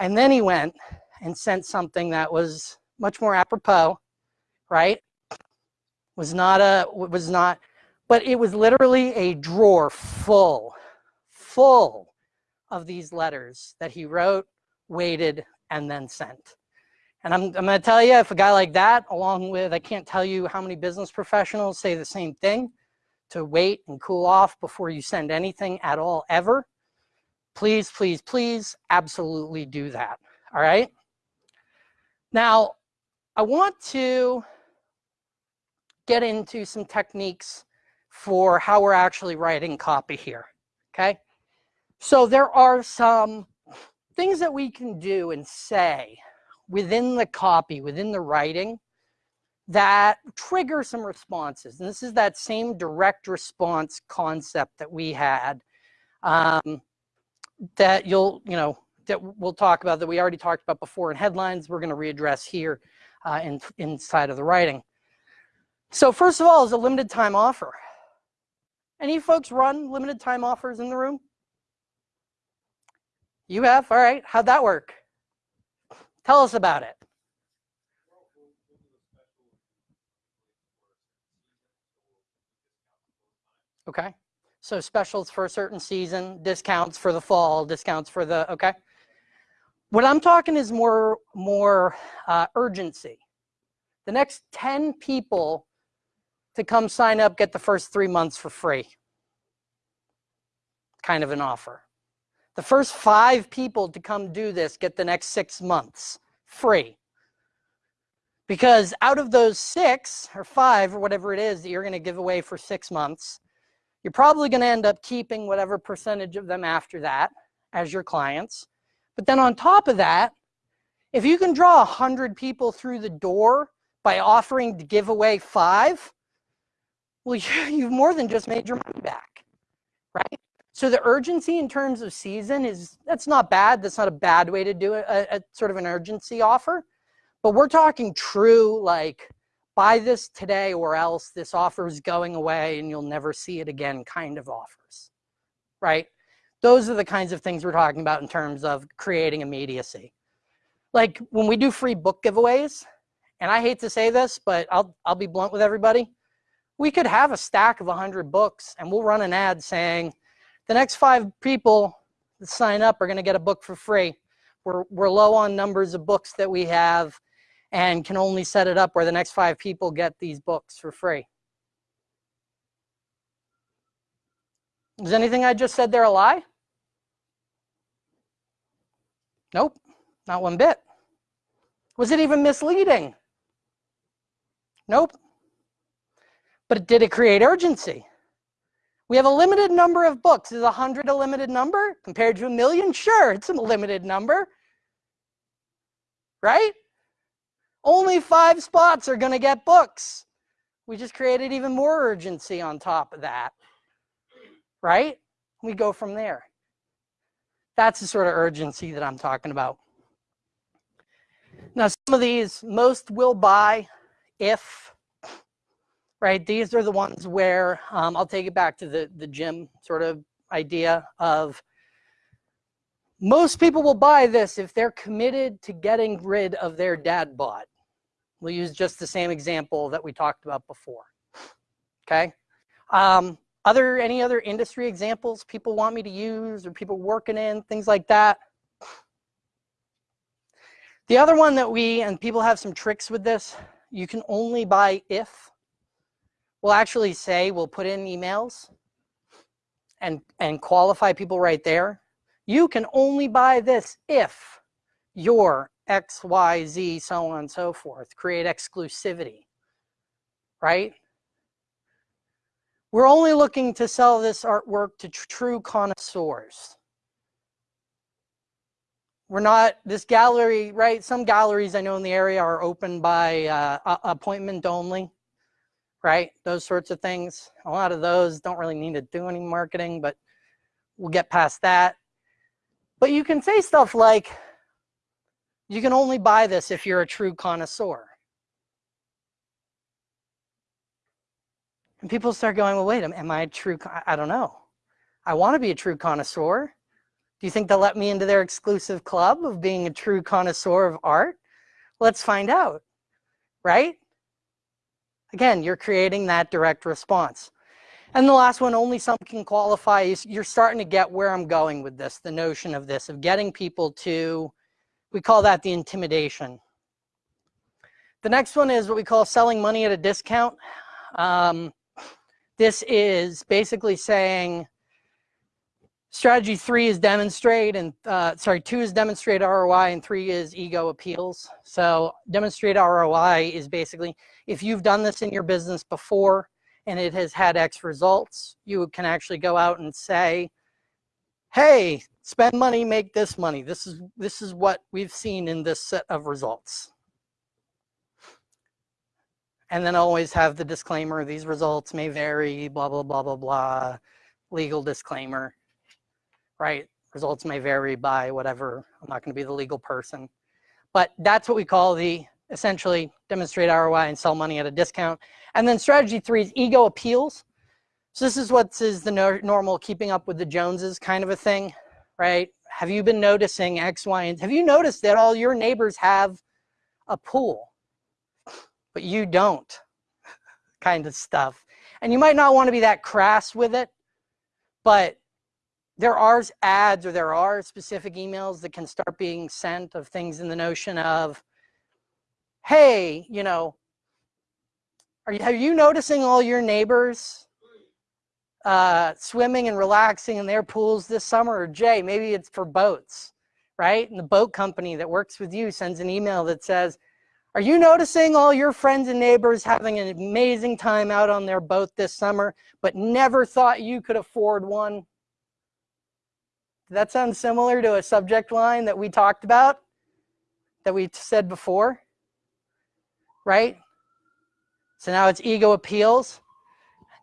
and then he went and sent something that was much more apropos, right? Was not a, was not, but it was literally a drawer full, full of these letters that he wrote, waited, and then sent. And I'm, I'm going to tell you, if a guy like that, along with, I can't tell you how many business professionals say the same thing, to wait and cool off before you send anything at all, ever please, please, please absolutely do that. All right. Now, I want to get into some techniques for how we're actually writing copy here. Okay. So there are some things that we can do and say within the copy, within the writing, that trigger some responses. And this is that same direct response concept that we had um, that you'll, you know, that we'll talk about that we already talked about before in headlines, we're going to readdress here uh, in, inside of the writing. So first of all is a limited time offer. Any folks run limited time offers in the room? You have? All right. How'd that work? Tell us about it. Okay. So specials for a certain season, discounts for the fall, discounts for the, okay. What I'm talking is more, more uh, urgency. The next 10 people to come sign up get the first three months for free. Kind of an offer. The first five people to come do this get the next six months free. Because out of those six or five or whatever it is that you're going to give away for six months, you're probably going to end up keeping whatever percentage of them after that as your clients. But then on top of that, if you can draw 100 people through the door by offering to give away five, well, you've more than just made your money back, right? So the urgency in terms of season is, that's not bad. That's not a bad way to do it, a, a sort of an urgency offer. But we're talking true, like, buy this today or else this offer is going away and you'll never see it again kind of offers, right? Those are the kinds of things we're talking about in terms of creating immediacy. Like when we do free book giveaways, and I hate to say this, but I'll, I'll be blunt with everybody. We could have a stack of 100 books and we'll run an ad saying, the next five people that sign up are gonna get a book for free. We're, we're low on numbers of books that we have and can only set it up where the next five people get these books for free. Is anything I just said there a lie? Nope, not one bit. Was it even misleading? Nope. But did it create urgency? We have a limited number of books. Is 100 a limited number compared to a million? Sure, it's a limited number. Right? Only five spots are going to get books. We just created even more urgency on top of that. Right? We go from there. That's the sort of urgency that I'm talking about. Now, some of these, most will buy if, right? These are the ones where um, I'll take it back to the, the gym sort of idea of most people will buy this if they're committed to getting rid of their dad bod. We'll use just the same example that we talked about before. Okay. Um, other any other industry examples people want me to use or people working in things like that? The other one that we and people have some tricks with this. You can only buy if. We'll actually say we'll put in emails and and qualify people right there. You can only buy this if you're X, Y, Z, so on and so forth. Create exclusivity, right? We're only looking to sell this artwork to tr true connoisseurs. We're not, this gallery, right? Some galleries I know in the area are open by uh, appointment only, right? Those sorts of things. A lot of those don't really need to do any marketing, but we'll get past that. But you can say stuff like, you can only buy this if you're a true connoisseur. And people start going, well, wait, am I a true, I don't know. I want to be a true connoisseur. Do you think they'll let me into their exclusive club of being a true connoisseur of art? Let's find out, right? Again, you're creating that direct response. And the last one, only some can qualify, is you're starting to get where I'm going with this, the notion of this, of getting people to we call that the intimidation. The next one is what we call selling money at a discount. Um, this is basically saying strategy three is demonstrate and uh, sorry, two is demonstrate ROI and three is ego appeals. So demonstrate ROI is basically if you've done this in your business before and it has had X results, you can actually go out and say, hey, spend money, make this money. This is, this is what we've seen in this set of results. And then always have the disclaimer, these results may vary, blah, blah, blah, blah, blah, legal disclaimer, right? Results may vary by whatever, I'm not gonna be the legal person. But that's what we call the, essentially, demonstrate ROI and sell money at a discount. And then strategy three is ego appeals. So this is what is the no normal keeping up with the Joneses kind of a thing, right? Have you been noticing X, Y, and have you noticed that all your neighbors have a pool, but you don't kind of stuff. And you might not want to be that crass with it, but there are ads or there are specific emails that can start being sent of things in the notion of, hey, you know, are you, are you noticing all your neighbors uh, swimming and relaxing in their pools this summer? Or Jay, maybe it's for boats, right? And the boat company that works with you sends an email that says, are you noticing all your friends and neighbors having an amazing time out on their boat this summer, but never thought you could afford one? That sound similar to a subject line that we talked about, that we said before? Right? So now it's ego appeals.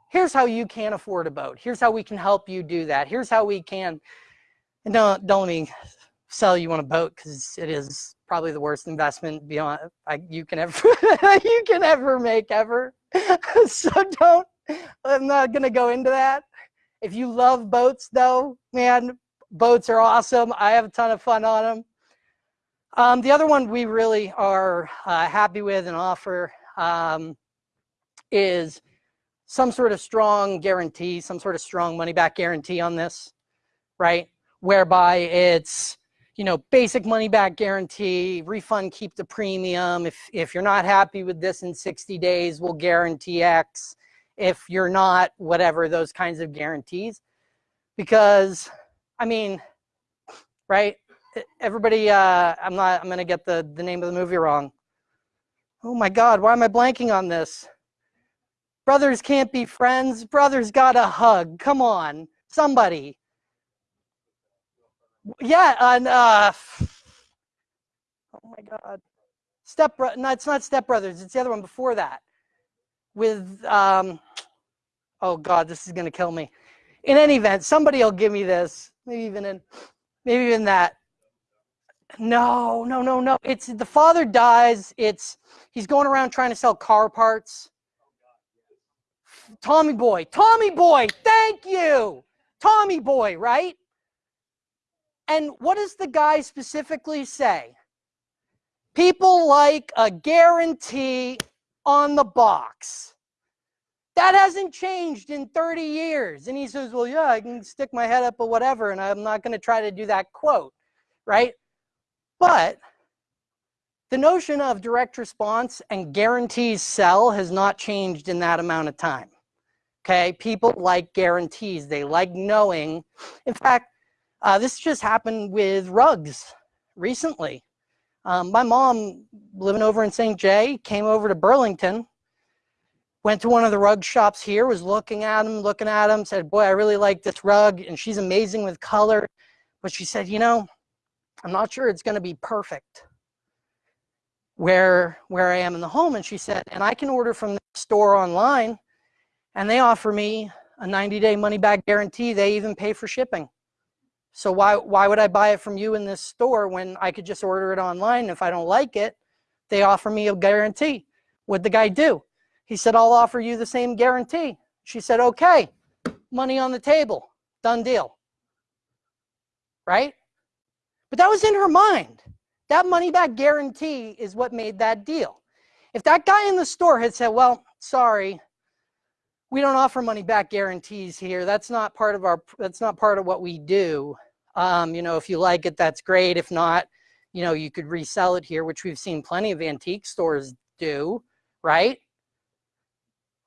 Here's how you can afford a boat. Here's how we can help you do that. Here's how we can, and don't, don't let me sell you on a boat because it is probably the worst investment beyond I, you can ever you can ever make ever. so don't. I'm not gonna go into that. If you love boats, though, man, boats are awesome. I have a ton of fun on them. Um, the other one we really are uh, happy with and offer um, is some sort of strong guarantee, some sort of strong money back guarantee on this, right? Whereby it's you know, basic money back guarantee, refund, keep the premium. If, if you're not happy with this in 60 days, we'll guarantee X. If you're not, whatever, those kinds of guarantees. Because, I mean, right? Everybody, uh, I'm not, I'm going to get the, the name of the movie wrong. Oh my God, why am I blanking on this? Brothers can't be friends. Brothers got a hug. Come on, somebody yeah, and uh, oh my God, Step No, it's not Step Brothers. It's the other one before that. With um, oh God, this is gonna kill me. In any event, somebody will give me this. Maybe even in, maybe even that. No, no, no, no. It's the father dies. It's he's going around trying to sell car parts. Tommy Boy, Tommy Boy, thank you. Tommy Boy, right? And what does the guy specifically say? People like a guarantee on the box. That hasn't changed in 30 years. And he says, well, yeah, I can stick my head up or whatever, and I'm not going to try to do that quote, right? But the notion of direct response and guarantees sell has not changed in that amount of time. Okay, people like guarantees. They like knowing. In fact, uh, this just happened with rugs recently. Um, my mom, living over in St. Jay, came over to Burlington, went to one of the rug shops here, was looking at them, looking at them, said, boy, I really like this rug, and she's amazing with color. But she said, you know, I'm not sure it's going to be perfect where, where I am in the home. And she said, and I can order from the store online, and they offer me a 90-day money-back guarantee. They even pay for shipping. So why, why would I buy it from you in this store when I could just order it online? If I don't like it, they offer me a guarantee. What'd the guy do? He said, I'll offer you the same guarantee. She said, okay, money on the table, done deal. Right? But that was in her mind. That money back guarantee is what made that deal. If that guy in the store had said, well, sorry, we don't offer money back guarantees here. That's not part of our, that's not part of what we do. Um, you know, if you like it, that's great. If not, you know, you could resell it here, which we've seen plenty of antique stores do, right?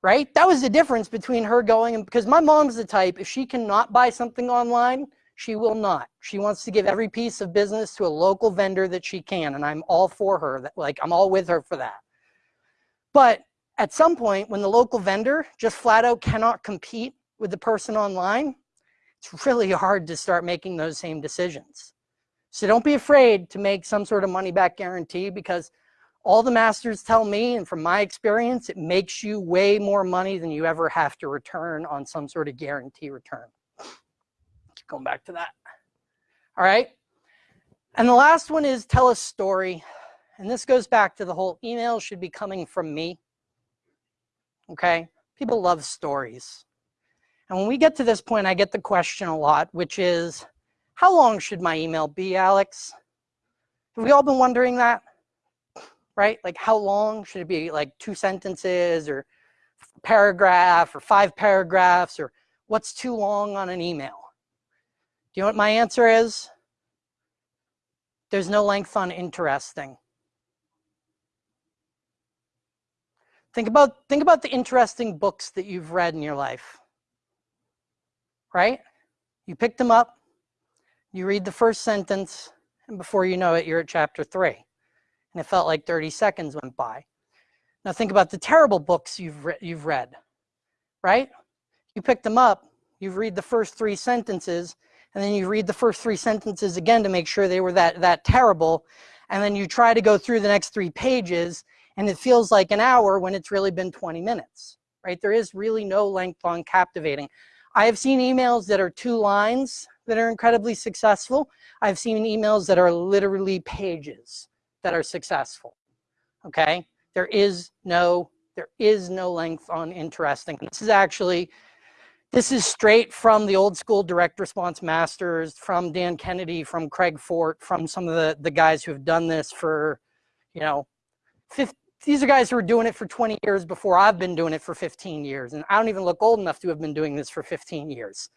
Right? That was the difference between her going and because my mom's the type, if she cannot buy something online, she will not. She wants to give every piece of business to a local vendor that she can. And I'm all for her. Like, I'm all with her for that. But at some point, when the local vendor just flat out cannot compete with the person online, it's really hard to start making those same decisions. So don't be afraid to make some sort of money back guarantee because all the masters tell me, and from my experience, it makes you way more money than you ever have to return on some sort of guarantee return. Keep going back to that. All right. And the last one is tell a story. And this goes back to the whole email should be coming from me. Okay. People love stories. And when we get to this point, I get the question a lot, which is, how long should my email be, Alex? Have we all been wondering that? Right? Like how long should it be? Like two sentences or paragraph or five paragraphs or what's too long on an email? Do you know what my answer is? There's no length on interesting. Think about, think about the interesting books that you've read in your life, right? You pick them up, you read the first sentence, and before you know it, you're at chapter three. And it felt like 30 seconds went by. Now think about the terrible books you've, re you've read, right? You pick them up, you read the first three sentences, and then you read the first three sentences again to make sure they were that, that terrible, and then you try to go through the next three pages, and it feels like an hour when it's really been 20 minutes, right? There is really no length on captivating. I have seen emails that are two lines that are incredibly successful. I've seen emails that are literally pages that are successful, okay? There is no, there is no length on interesting. This is actually, this is straight from the old school direct response masters, from Dan Kennedy, from Craig Fort, from some of the, the guys who have done this for, you know, 50, these are guys who are doing it for 20 years before I've been doing it for 15 years. And I don't even look old enough to have been doing this for 15 years.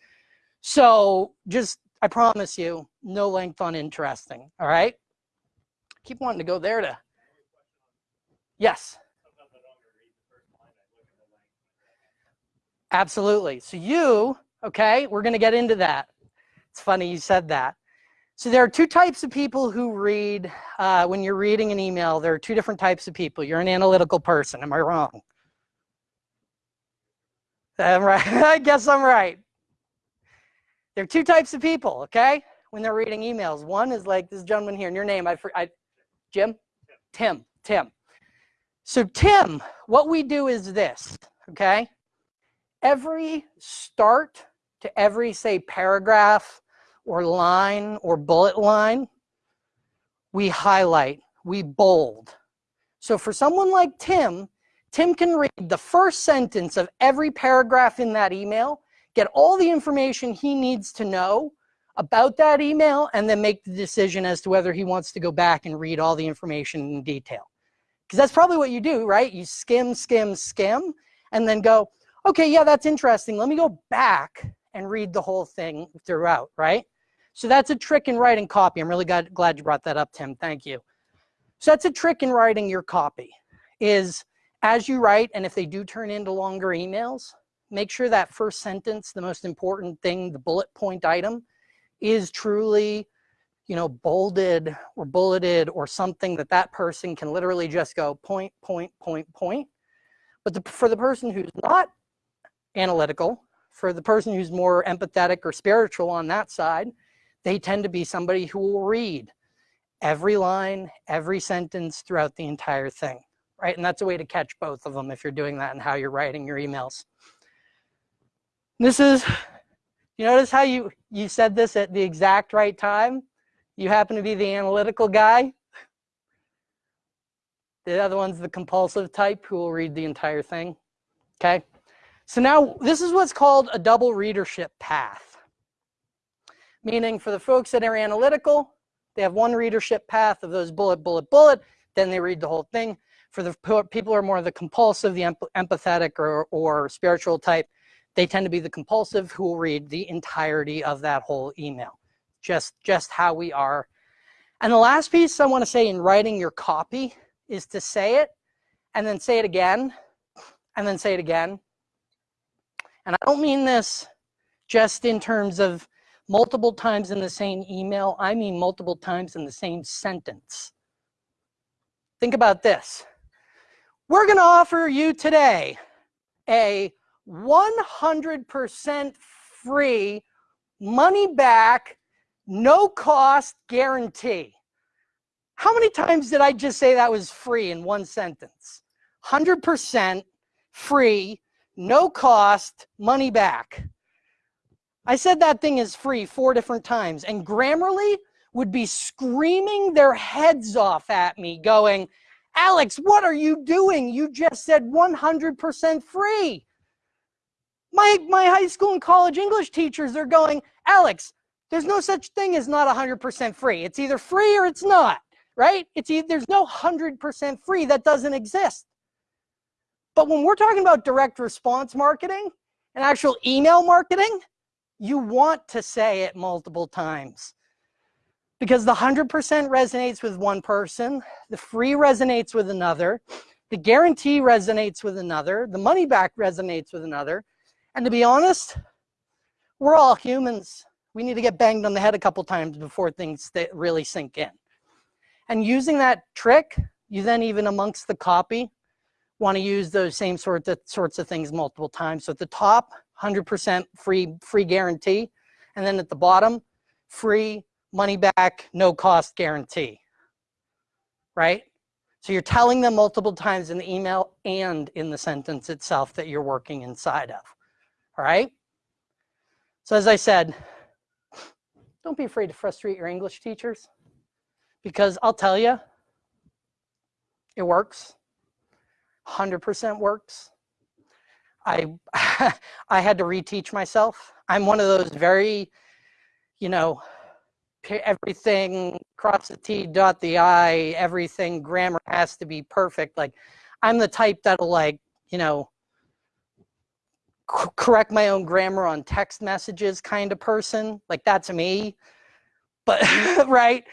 So just, I promise you, no length on interesting, all right? Keep wanting to go there to, yes. Absolutely. So you, okay, we're gonna get into that. It's funny you said that. So there are two types of people who read, uh, when you're reading an email, there are two different types of people. You're an analytical person, am I wrong? I'm right, I guess I'm right. There are two types of people, okay? When they're reading emails. One is like this gentleman here, and your name, I, I Jim? Tim, Tim. So Tim, what we do is this, okay? Every start to every, say, paragraph, or line or bullet line, we highlight, we bold. So for someone like Tim, Tim can read the first sentence of every paragraph in that email, get all the information he needs to know about that email, and then make the decision as to whether he wants to go back and read all the information in detail. Because that's probably what you do, right? You skim, skim, skim, and then go, okay, yeah, that's interesting. Let me go back and read the whole thing throughout, right? So that's a trick in writing copy. I'm really glad, you brought that up, Tim. Thank you. So that's a trick in writing your copy is as you write, and if they do turn into longer emails, make sure that first sentence, the most important thing, the bullet point item, is truly, you know, bolded or bulleted or something that that person can literally just go point, point, point, point. But the, for the person who's not analytical, for the person who's more empathetic or spiritual on that side, they tend to be somebody who will read every line, every sentence throughout the entire thing, right? And that's a way to catch both of them if you're doing that and how you're writing your emails. This is, you notice how you, you said this at the exact right time? You happen to be the analytical guy. The other one's the compulsive type who will read the entire thing, okay? So now this is what's called a double readership path meaning for the folks that are analytical, they have one readership path of those bullet, bullet, bullet, then they read the whole thing. For the people who are more of the compulsive, the empathetic or, or spiritual type, they tend to be the compulsive who will read the entirety of that whole email. Just, just how we are. And the last piece I want to say in writing your copy is to say it and then say it again and then say it again. And I don't mean this just in terms of multiple times in the same email, I mean multiple times in the same sentence. Think about this. We're going to offer you today a 100% free, money back, no cost guarantee. How many times did I just say that was free in one sentence? 100% free, no cost, money back. I said that thing is free four different times, and Grammarly would be screaming their heads off at me, going, Alex, what are you doing? You just said 100% free. My, my high school and college English teachers are going, Alex, there's no such thing as not 100% free. It's either free or it's not, right? It's there's no 100% free that doesn't exist. But when we're talking about direct response marketing and actual email marketing, you want to say it multiple times because the 100% resonates with one person, the free resonates with another, the guarantee resonates with another, the money back resonates with another. And to be honest, we're all humans. We need to get banged on the head a couple times before things really sink in. And using that trick, you then even amongst the copy, want to use those same sort of, sorts of things multiple times. So at the top, 100% free, free guarantee. And then at the bottom, free money back, no cost guarantee, right? So you're telling them multiple times in the email and in the sentence itself that you're working inside of, all right? So as I said, don't be afraid to frustrate your English teachers because I'll tell you, it works, 100% works. I, I had to reteach myself. I'm one of those very, you know, everything cross the T, dot the I, everything grammar has to be perfect. Like I'm the type that'll like, you know, correct my own grammar on text messages kind of person. Like that's me. But right,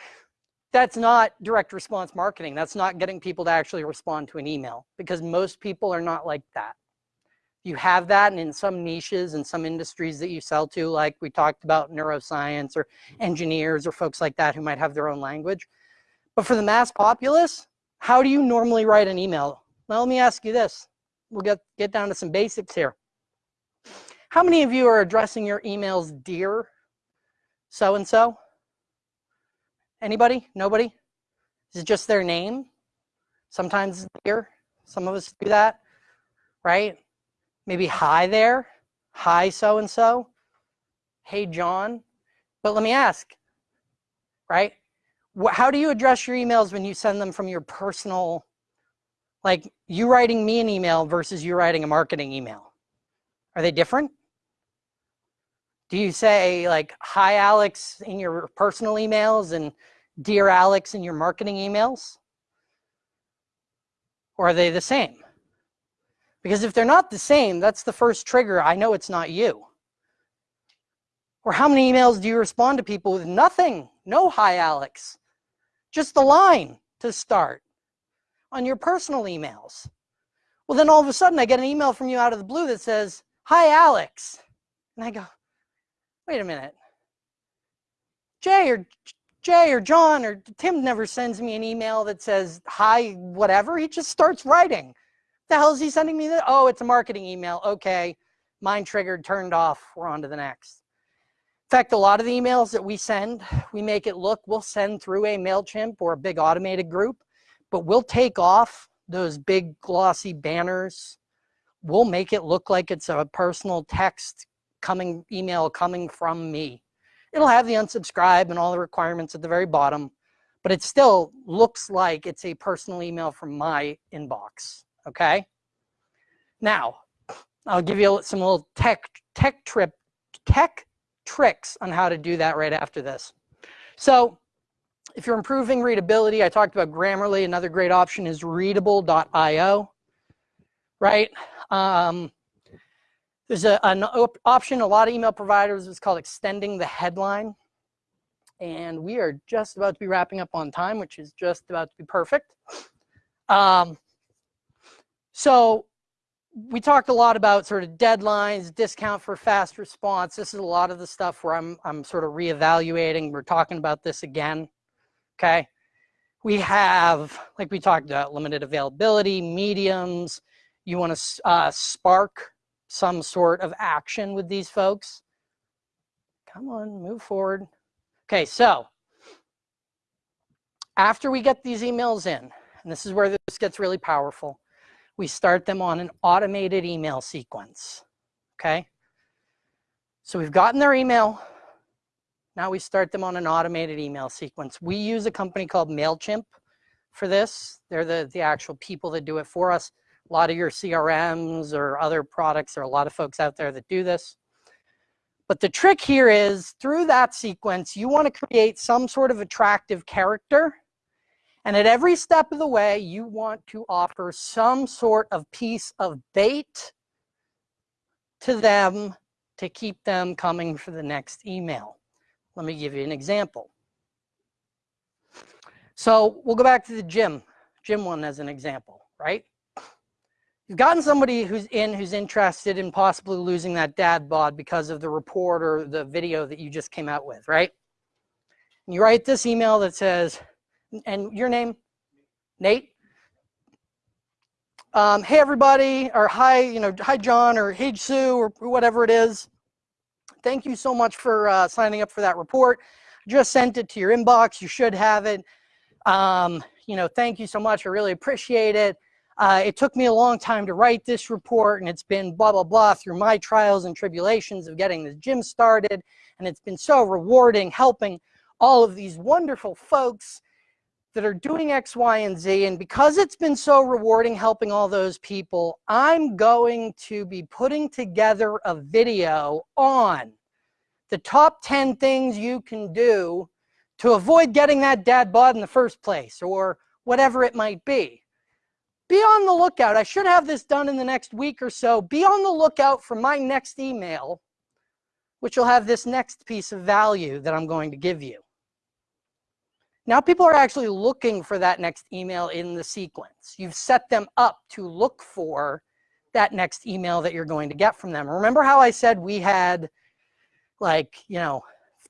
that's not direct response marketing. That's not getting people to actually respond to an email because most people are not like that you have that and in some niches and some industries that you sell to, like we talked about neuroscience or engineers or folks like that who might have their own language. But for the mass populace, how do you normally write an email? Now, let me ask you this. We'll get, get down to some basics here. How many of you are addressing your emails dear so-and-so? Anybody? Nobody? Is it just their name? Sometimes dear. Some of us do that, right? maybe hi there, hi so-and-so, hey John. But let me ask, right? How do you address your emails when you send them from your personal, like you writing me an email versus you writing a marketing email? Are they different? Do you say like, hi Alex in your personal emails and dear Alex in your marketing emails? Or are they the same? Because if they're not the same, that's the first trigger. I know it's not you. Or how many emails do you respond to people with nothing? No hi, Alex. Just the line to start on your personal emails. Well, then all of a sudden I get an email from you out of the blue that says, hi, Alex. And I go, wait a minute. Jay or Jay or John or Tim never sends me an email that says, hi, whatever. He just starts writing the hell is he sending me that? Oh, it's a marketing email. Okay, mine triggered, turned off. We're on to the next. In fact, a lot of the emails that we send, we make it look, we'll send through a MailChimp or a big automated group, but we'll take off those big glossy banners. We'll make it look like it's a personal text coming email coming from me. It'll have the unsubscribe and all the requirements at the very bottom, but it still looks like it's a personal email from my inbox okay? Now, I'll give you some little tech, tech, trip, tech tricks on how to do that right after this. So if you're improving readability, I talked about Grammarly. Another great option is readable.io, right? Um, there's a, an op option, a lot of email providers, it's called extending the headline. And we are just about to be wrapping up on time, which is just about to be perfect. Um, so we talked a lot about sort of deadlines, discount for fast response. This is a lot of the stuff where I'm, I'm sort of reevaluating. We're talking about this again, okay? We have, like we talked about, limited availability, mediums. You want to uh, spark some sort of action with these folks. Come on, move forward. Okay, so after we get these emails in, and this is where this gets really powerful, we start them on an automated email sequence, okay? So we've gotten their email. Now we start them on an automated email sequence. We use a company called MailChimp for this. They're the, the actual people that do it for us. A lot of your CRMs or other products, there are a lot of folks out there that do this. But the trick here is through that sequence, you want to create some sort of attractive character and at every step of the way, you want to offer some sort of piece of bait to them to keep them coming for the next email. Let me give you an example. So we'll go back to the gym, gym one as an example, right? You've gotten somebody who's in, who's interested in possibly losing that dad bod because of the report or the video that you just came out with, right? And you write this email that says, and your name, Nate? Um, hey everybody, or hi, you know, hi John, or hey Sue, or whatever it is. Thank you so much for uh, signing up for that report. Just sent it to your inbox. You should have it. Um, you know, thank you so much. I really appreciate it. Uh, it took me a long time to write this report and it's been blah, blah, blah through my trials and tribulations of getting the gym started. And it's been so rewarding helping all of these wonderful folks that are doing X, Y, and Z. And because it's been so rewarding helping all those people, I'm going to be putting together a video on the top 10 things you can do to avoid getting that dad bod in the first place or whatever it might be. Be on the lookout. I should have this done in the next week or so. Be on the lookout for my next email, which will have this next piece of value that I'm going to give you. Now people are actually looking for that next email in the sequence. You've set them up to look for that next email that you're going to get from them. Remember how I said we had like, you know,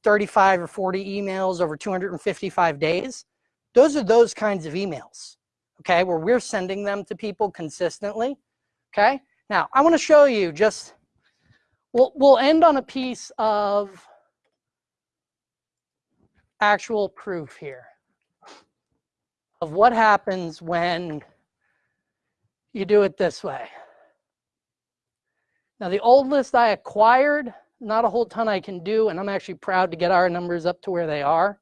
35 or 40 emails over 255 days? Those are those kinds of emails, okay, where we're sending them to people consistently, okay? Now, I want to show you just, we'll, we'll end on a piece of actual proof here of what happens when you do it this way. Now the old list I acquired, not a whole ton I can do, and I'm actually proud to get our numbers up to where they are.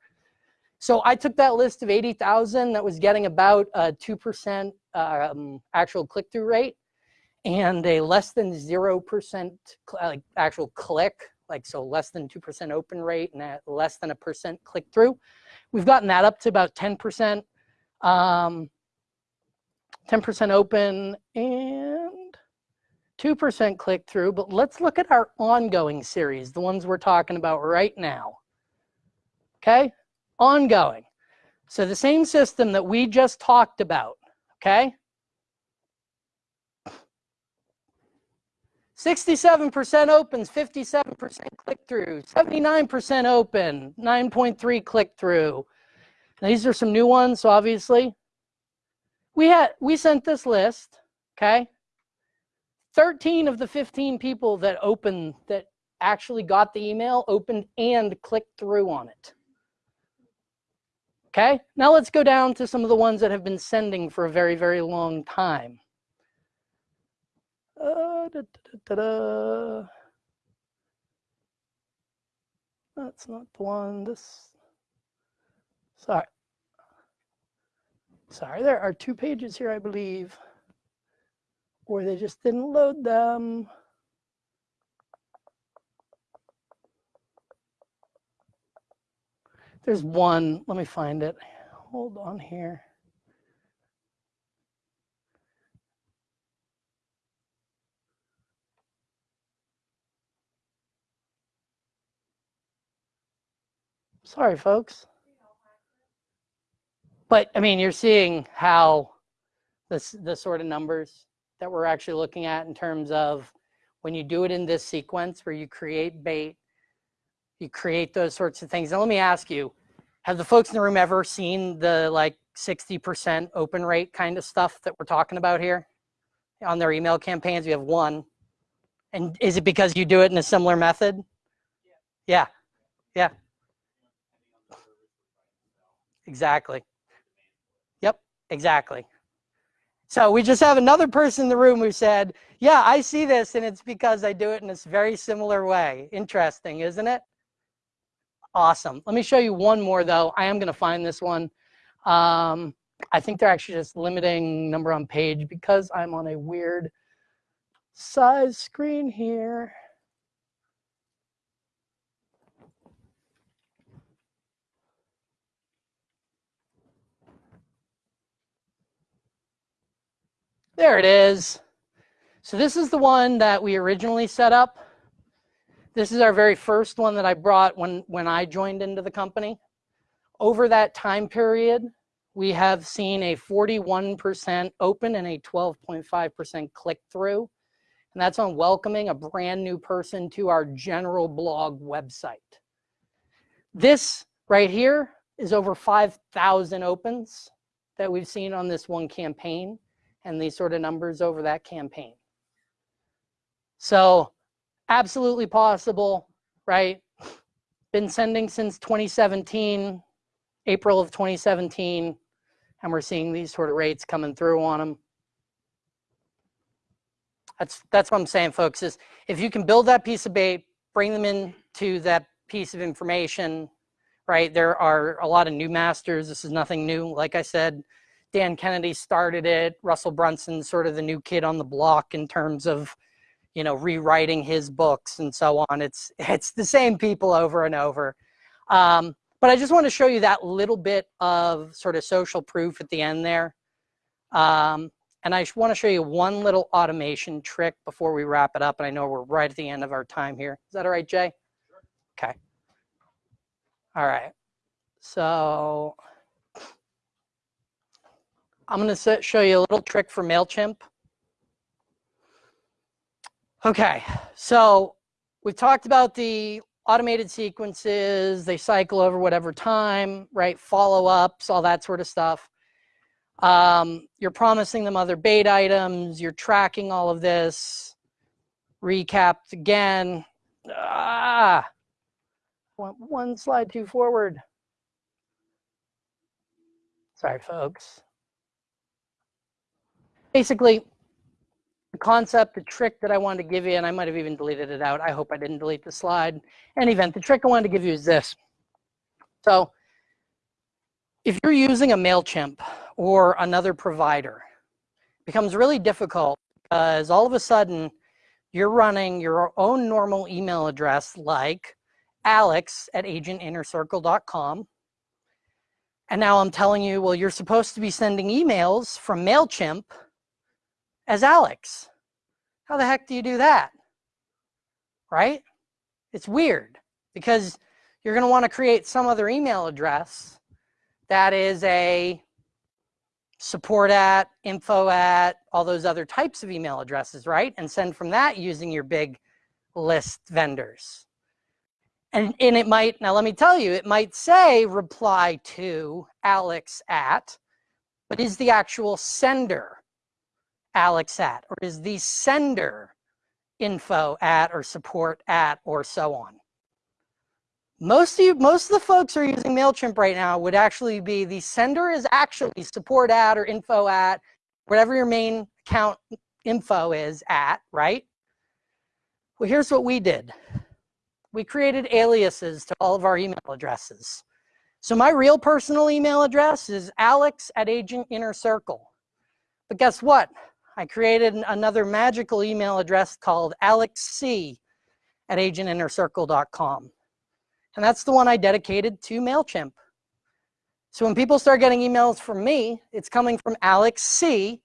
So I took that list of 80,000 that was getting about a 2% um, actual click-through rate and a less than 0% like actual click, like so less than 2% open rate and less than a percent click-through. We've gotten that up to about 10%. Um, 10% open and 2% click through, but let's look at our ongoing series, the ones we're talking about right now. Okay, ongoing. So the same system that we just talked about, okay? 67% opens, 57% click through, 79% open, 9.3 click through, these are some new ones, obviously. We had we sent this list, okay? 13 of the 15 people that opened that actually got the email opened and clicked through on it. Okay, now let's go down to some of the ones that have been sending for a very, very long time. Uh, da, da, da, That's not the one. This Sorry. Sorry, there are two pages here, I believe, or they just didn't load them. There's one, let me find it. Hold on here. Sorry, folks. But I mean, you're seeing how this the sort of numbers that we're actually looking at in terms of when you do it in this sequence where you create bait, you create those sorts of things. And let me ask you, have the folks in the room ever seen the like 60% open rate kind of stuff that we're talking about here on their email campaigns? We have one. And is it because you do it in a similar method? Yeah. Yeah. Exactly. Yep, exactly. So we just have another person in the room who said, yeah, I see this and it's because I do it in this very similar way. Interesting, isn't it? Awesome. Let me show you one more though. I am gonna find this one. Um, I think they're actually just limiting number on page because I'm on a weird size screen here. There it is. So this is the one that we originally set up. This is our very first one that I brought when, when I joined into the company. Over that time period, we have seen a 41% open and a 12.5% click through. And that's on welcoming a brand new person to our general blog website. This right here is over 5,000 opens that we've seen on this one campaign and these sort of numbers over that campaign. So absolutely possible, right? Been sending since 2017, April of 2017, and we're seeing these sort of rates coming through on them. That's, that's what I'm saying, folks, is if you can build that piece of bait, bring them into that piece of information, right? There are a lot of new masters. This is nothing new. Like I said, Dan Kennedy started it. Russell Brunson, sort of the new kid on the block in terms of, you know, rewriting his books and so on. It's, it's the same people over and over. Um, but I just want to show you that little bit of sort of social proof at the end there. Um, and I want to show you one little automation trick before we wrap it up. And I know we're right at the end of our time here. Is that all right, Jay? Sure. Okay. All right. So I'm going to show you a little trick for MailChimp. Okay, so we've talked about the automated sequences, they cycle over whatever time, right? Follow-ups, all that sort of stuff. Um, you're promising them other bait items, you're tracking all of this. Recapped again. Ah, one, one slide too forward. Sorry, folks. Basically, concept, the trick that I wanted to give you, and I might have even deleted it out. I hope I didn't delete the slide. Any event, the trick I wanted to give you is this. So if you're using a MailChimp or another provider, it becomes really difficult because all of a sudden you're running your own normal email address like alex at agentinnercircle.com. And now I'm telling you, well, you're supposed to be sending emails from MailChimp as Alex. How the heck do you do that? Right? It's weird because you're going to want to create some other email address that is a support at, info at, all those other types of email addresses, right? And send from that using your big list vendors. And, and it might, now let me tell you, it might say reply to Alex at, but is the actual sender Alex at, or is the sender info at or support at or so on. Most of you, most of the folks who are using MailChimp right now would actually be the sender is actually support at or info at, whatever your main account info is at, right? Well, here's what we did. We created aliases to all of our email addresses. So my real personal email address is alex at agent inner circle. But guess what? I created another magical email address called alexc at agentinnercircle.com. And that's the one I dedicated to MailChimp. So when people start getting emails from me, it's coming from alexc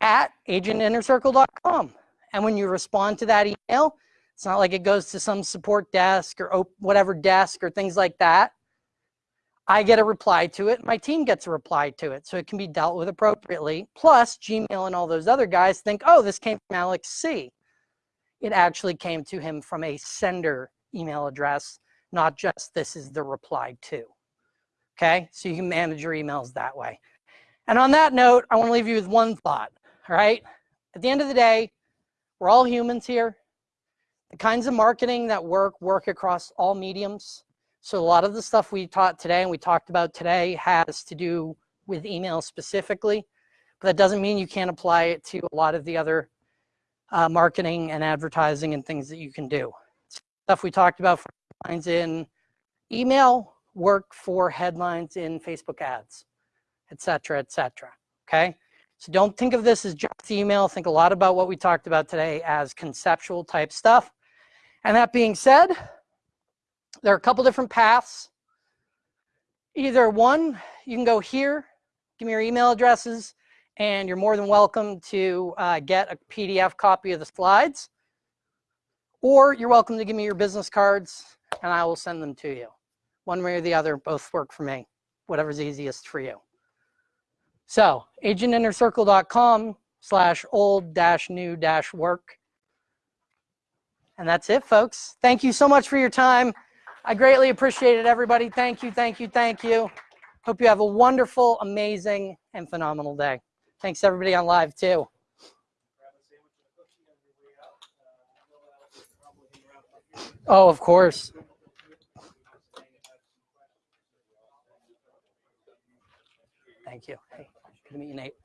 at agentinnercircle.com. And when you respond to that email, it's not like it goes to some support desk or whatever desk or things like that. I get a reply to it, my team gets a reply to it, so it can be dealt with appropriately. Plus, Gmail and all those other guys think, oh, this came from Alex C. It actually came to him from a sender email address, not just this is the reply to. Okay, so you can manage your emails that way. And on that note, I want to leave you with one thought, all right? At the end of the day, we're all humans here. The kinds of marketing that work, work across all mediums. So a lot of the stuff we taught today and we talked about today has to do with email specifically, but that doesn't mean you can't apply it to a lot of the other uh, marketing and advertising and things that you can do. Stuff we talked about for headlines in email, work for headlines in Facebook ads, etc., etc. okay? So don't think of this as just email. Think a lot about what we talked about today as conceptual type stuff. And that being said, there are a couple different paths. Either one, you can go here, give me your email addresses, and you're more than welcome to uh, get a PDF copy of the slides. or you're welcome to give me your business cards and I will send them to you. One way or the other, both work for me, whatever's easiest for you. So agentinnercircle.com slash old dash new dash work. And that's it, folks. Thank you so much for your time. I greatly appreciate it, everybody. Thank you, thank you, thank you. Hope you have a wonderful, amazing, and phenomenal day. Thanks, everybody on live, too. Oh, of course. Thank you. Hey, good to meet you, Nate.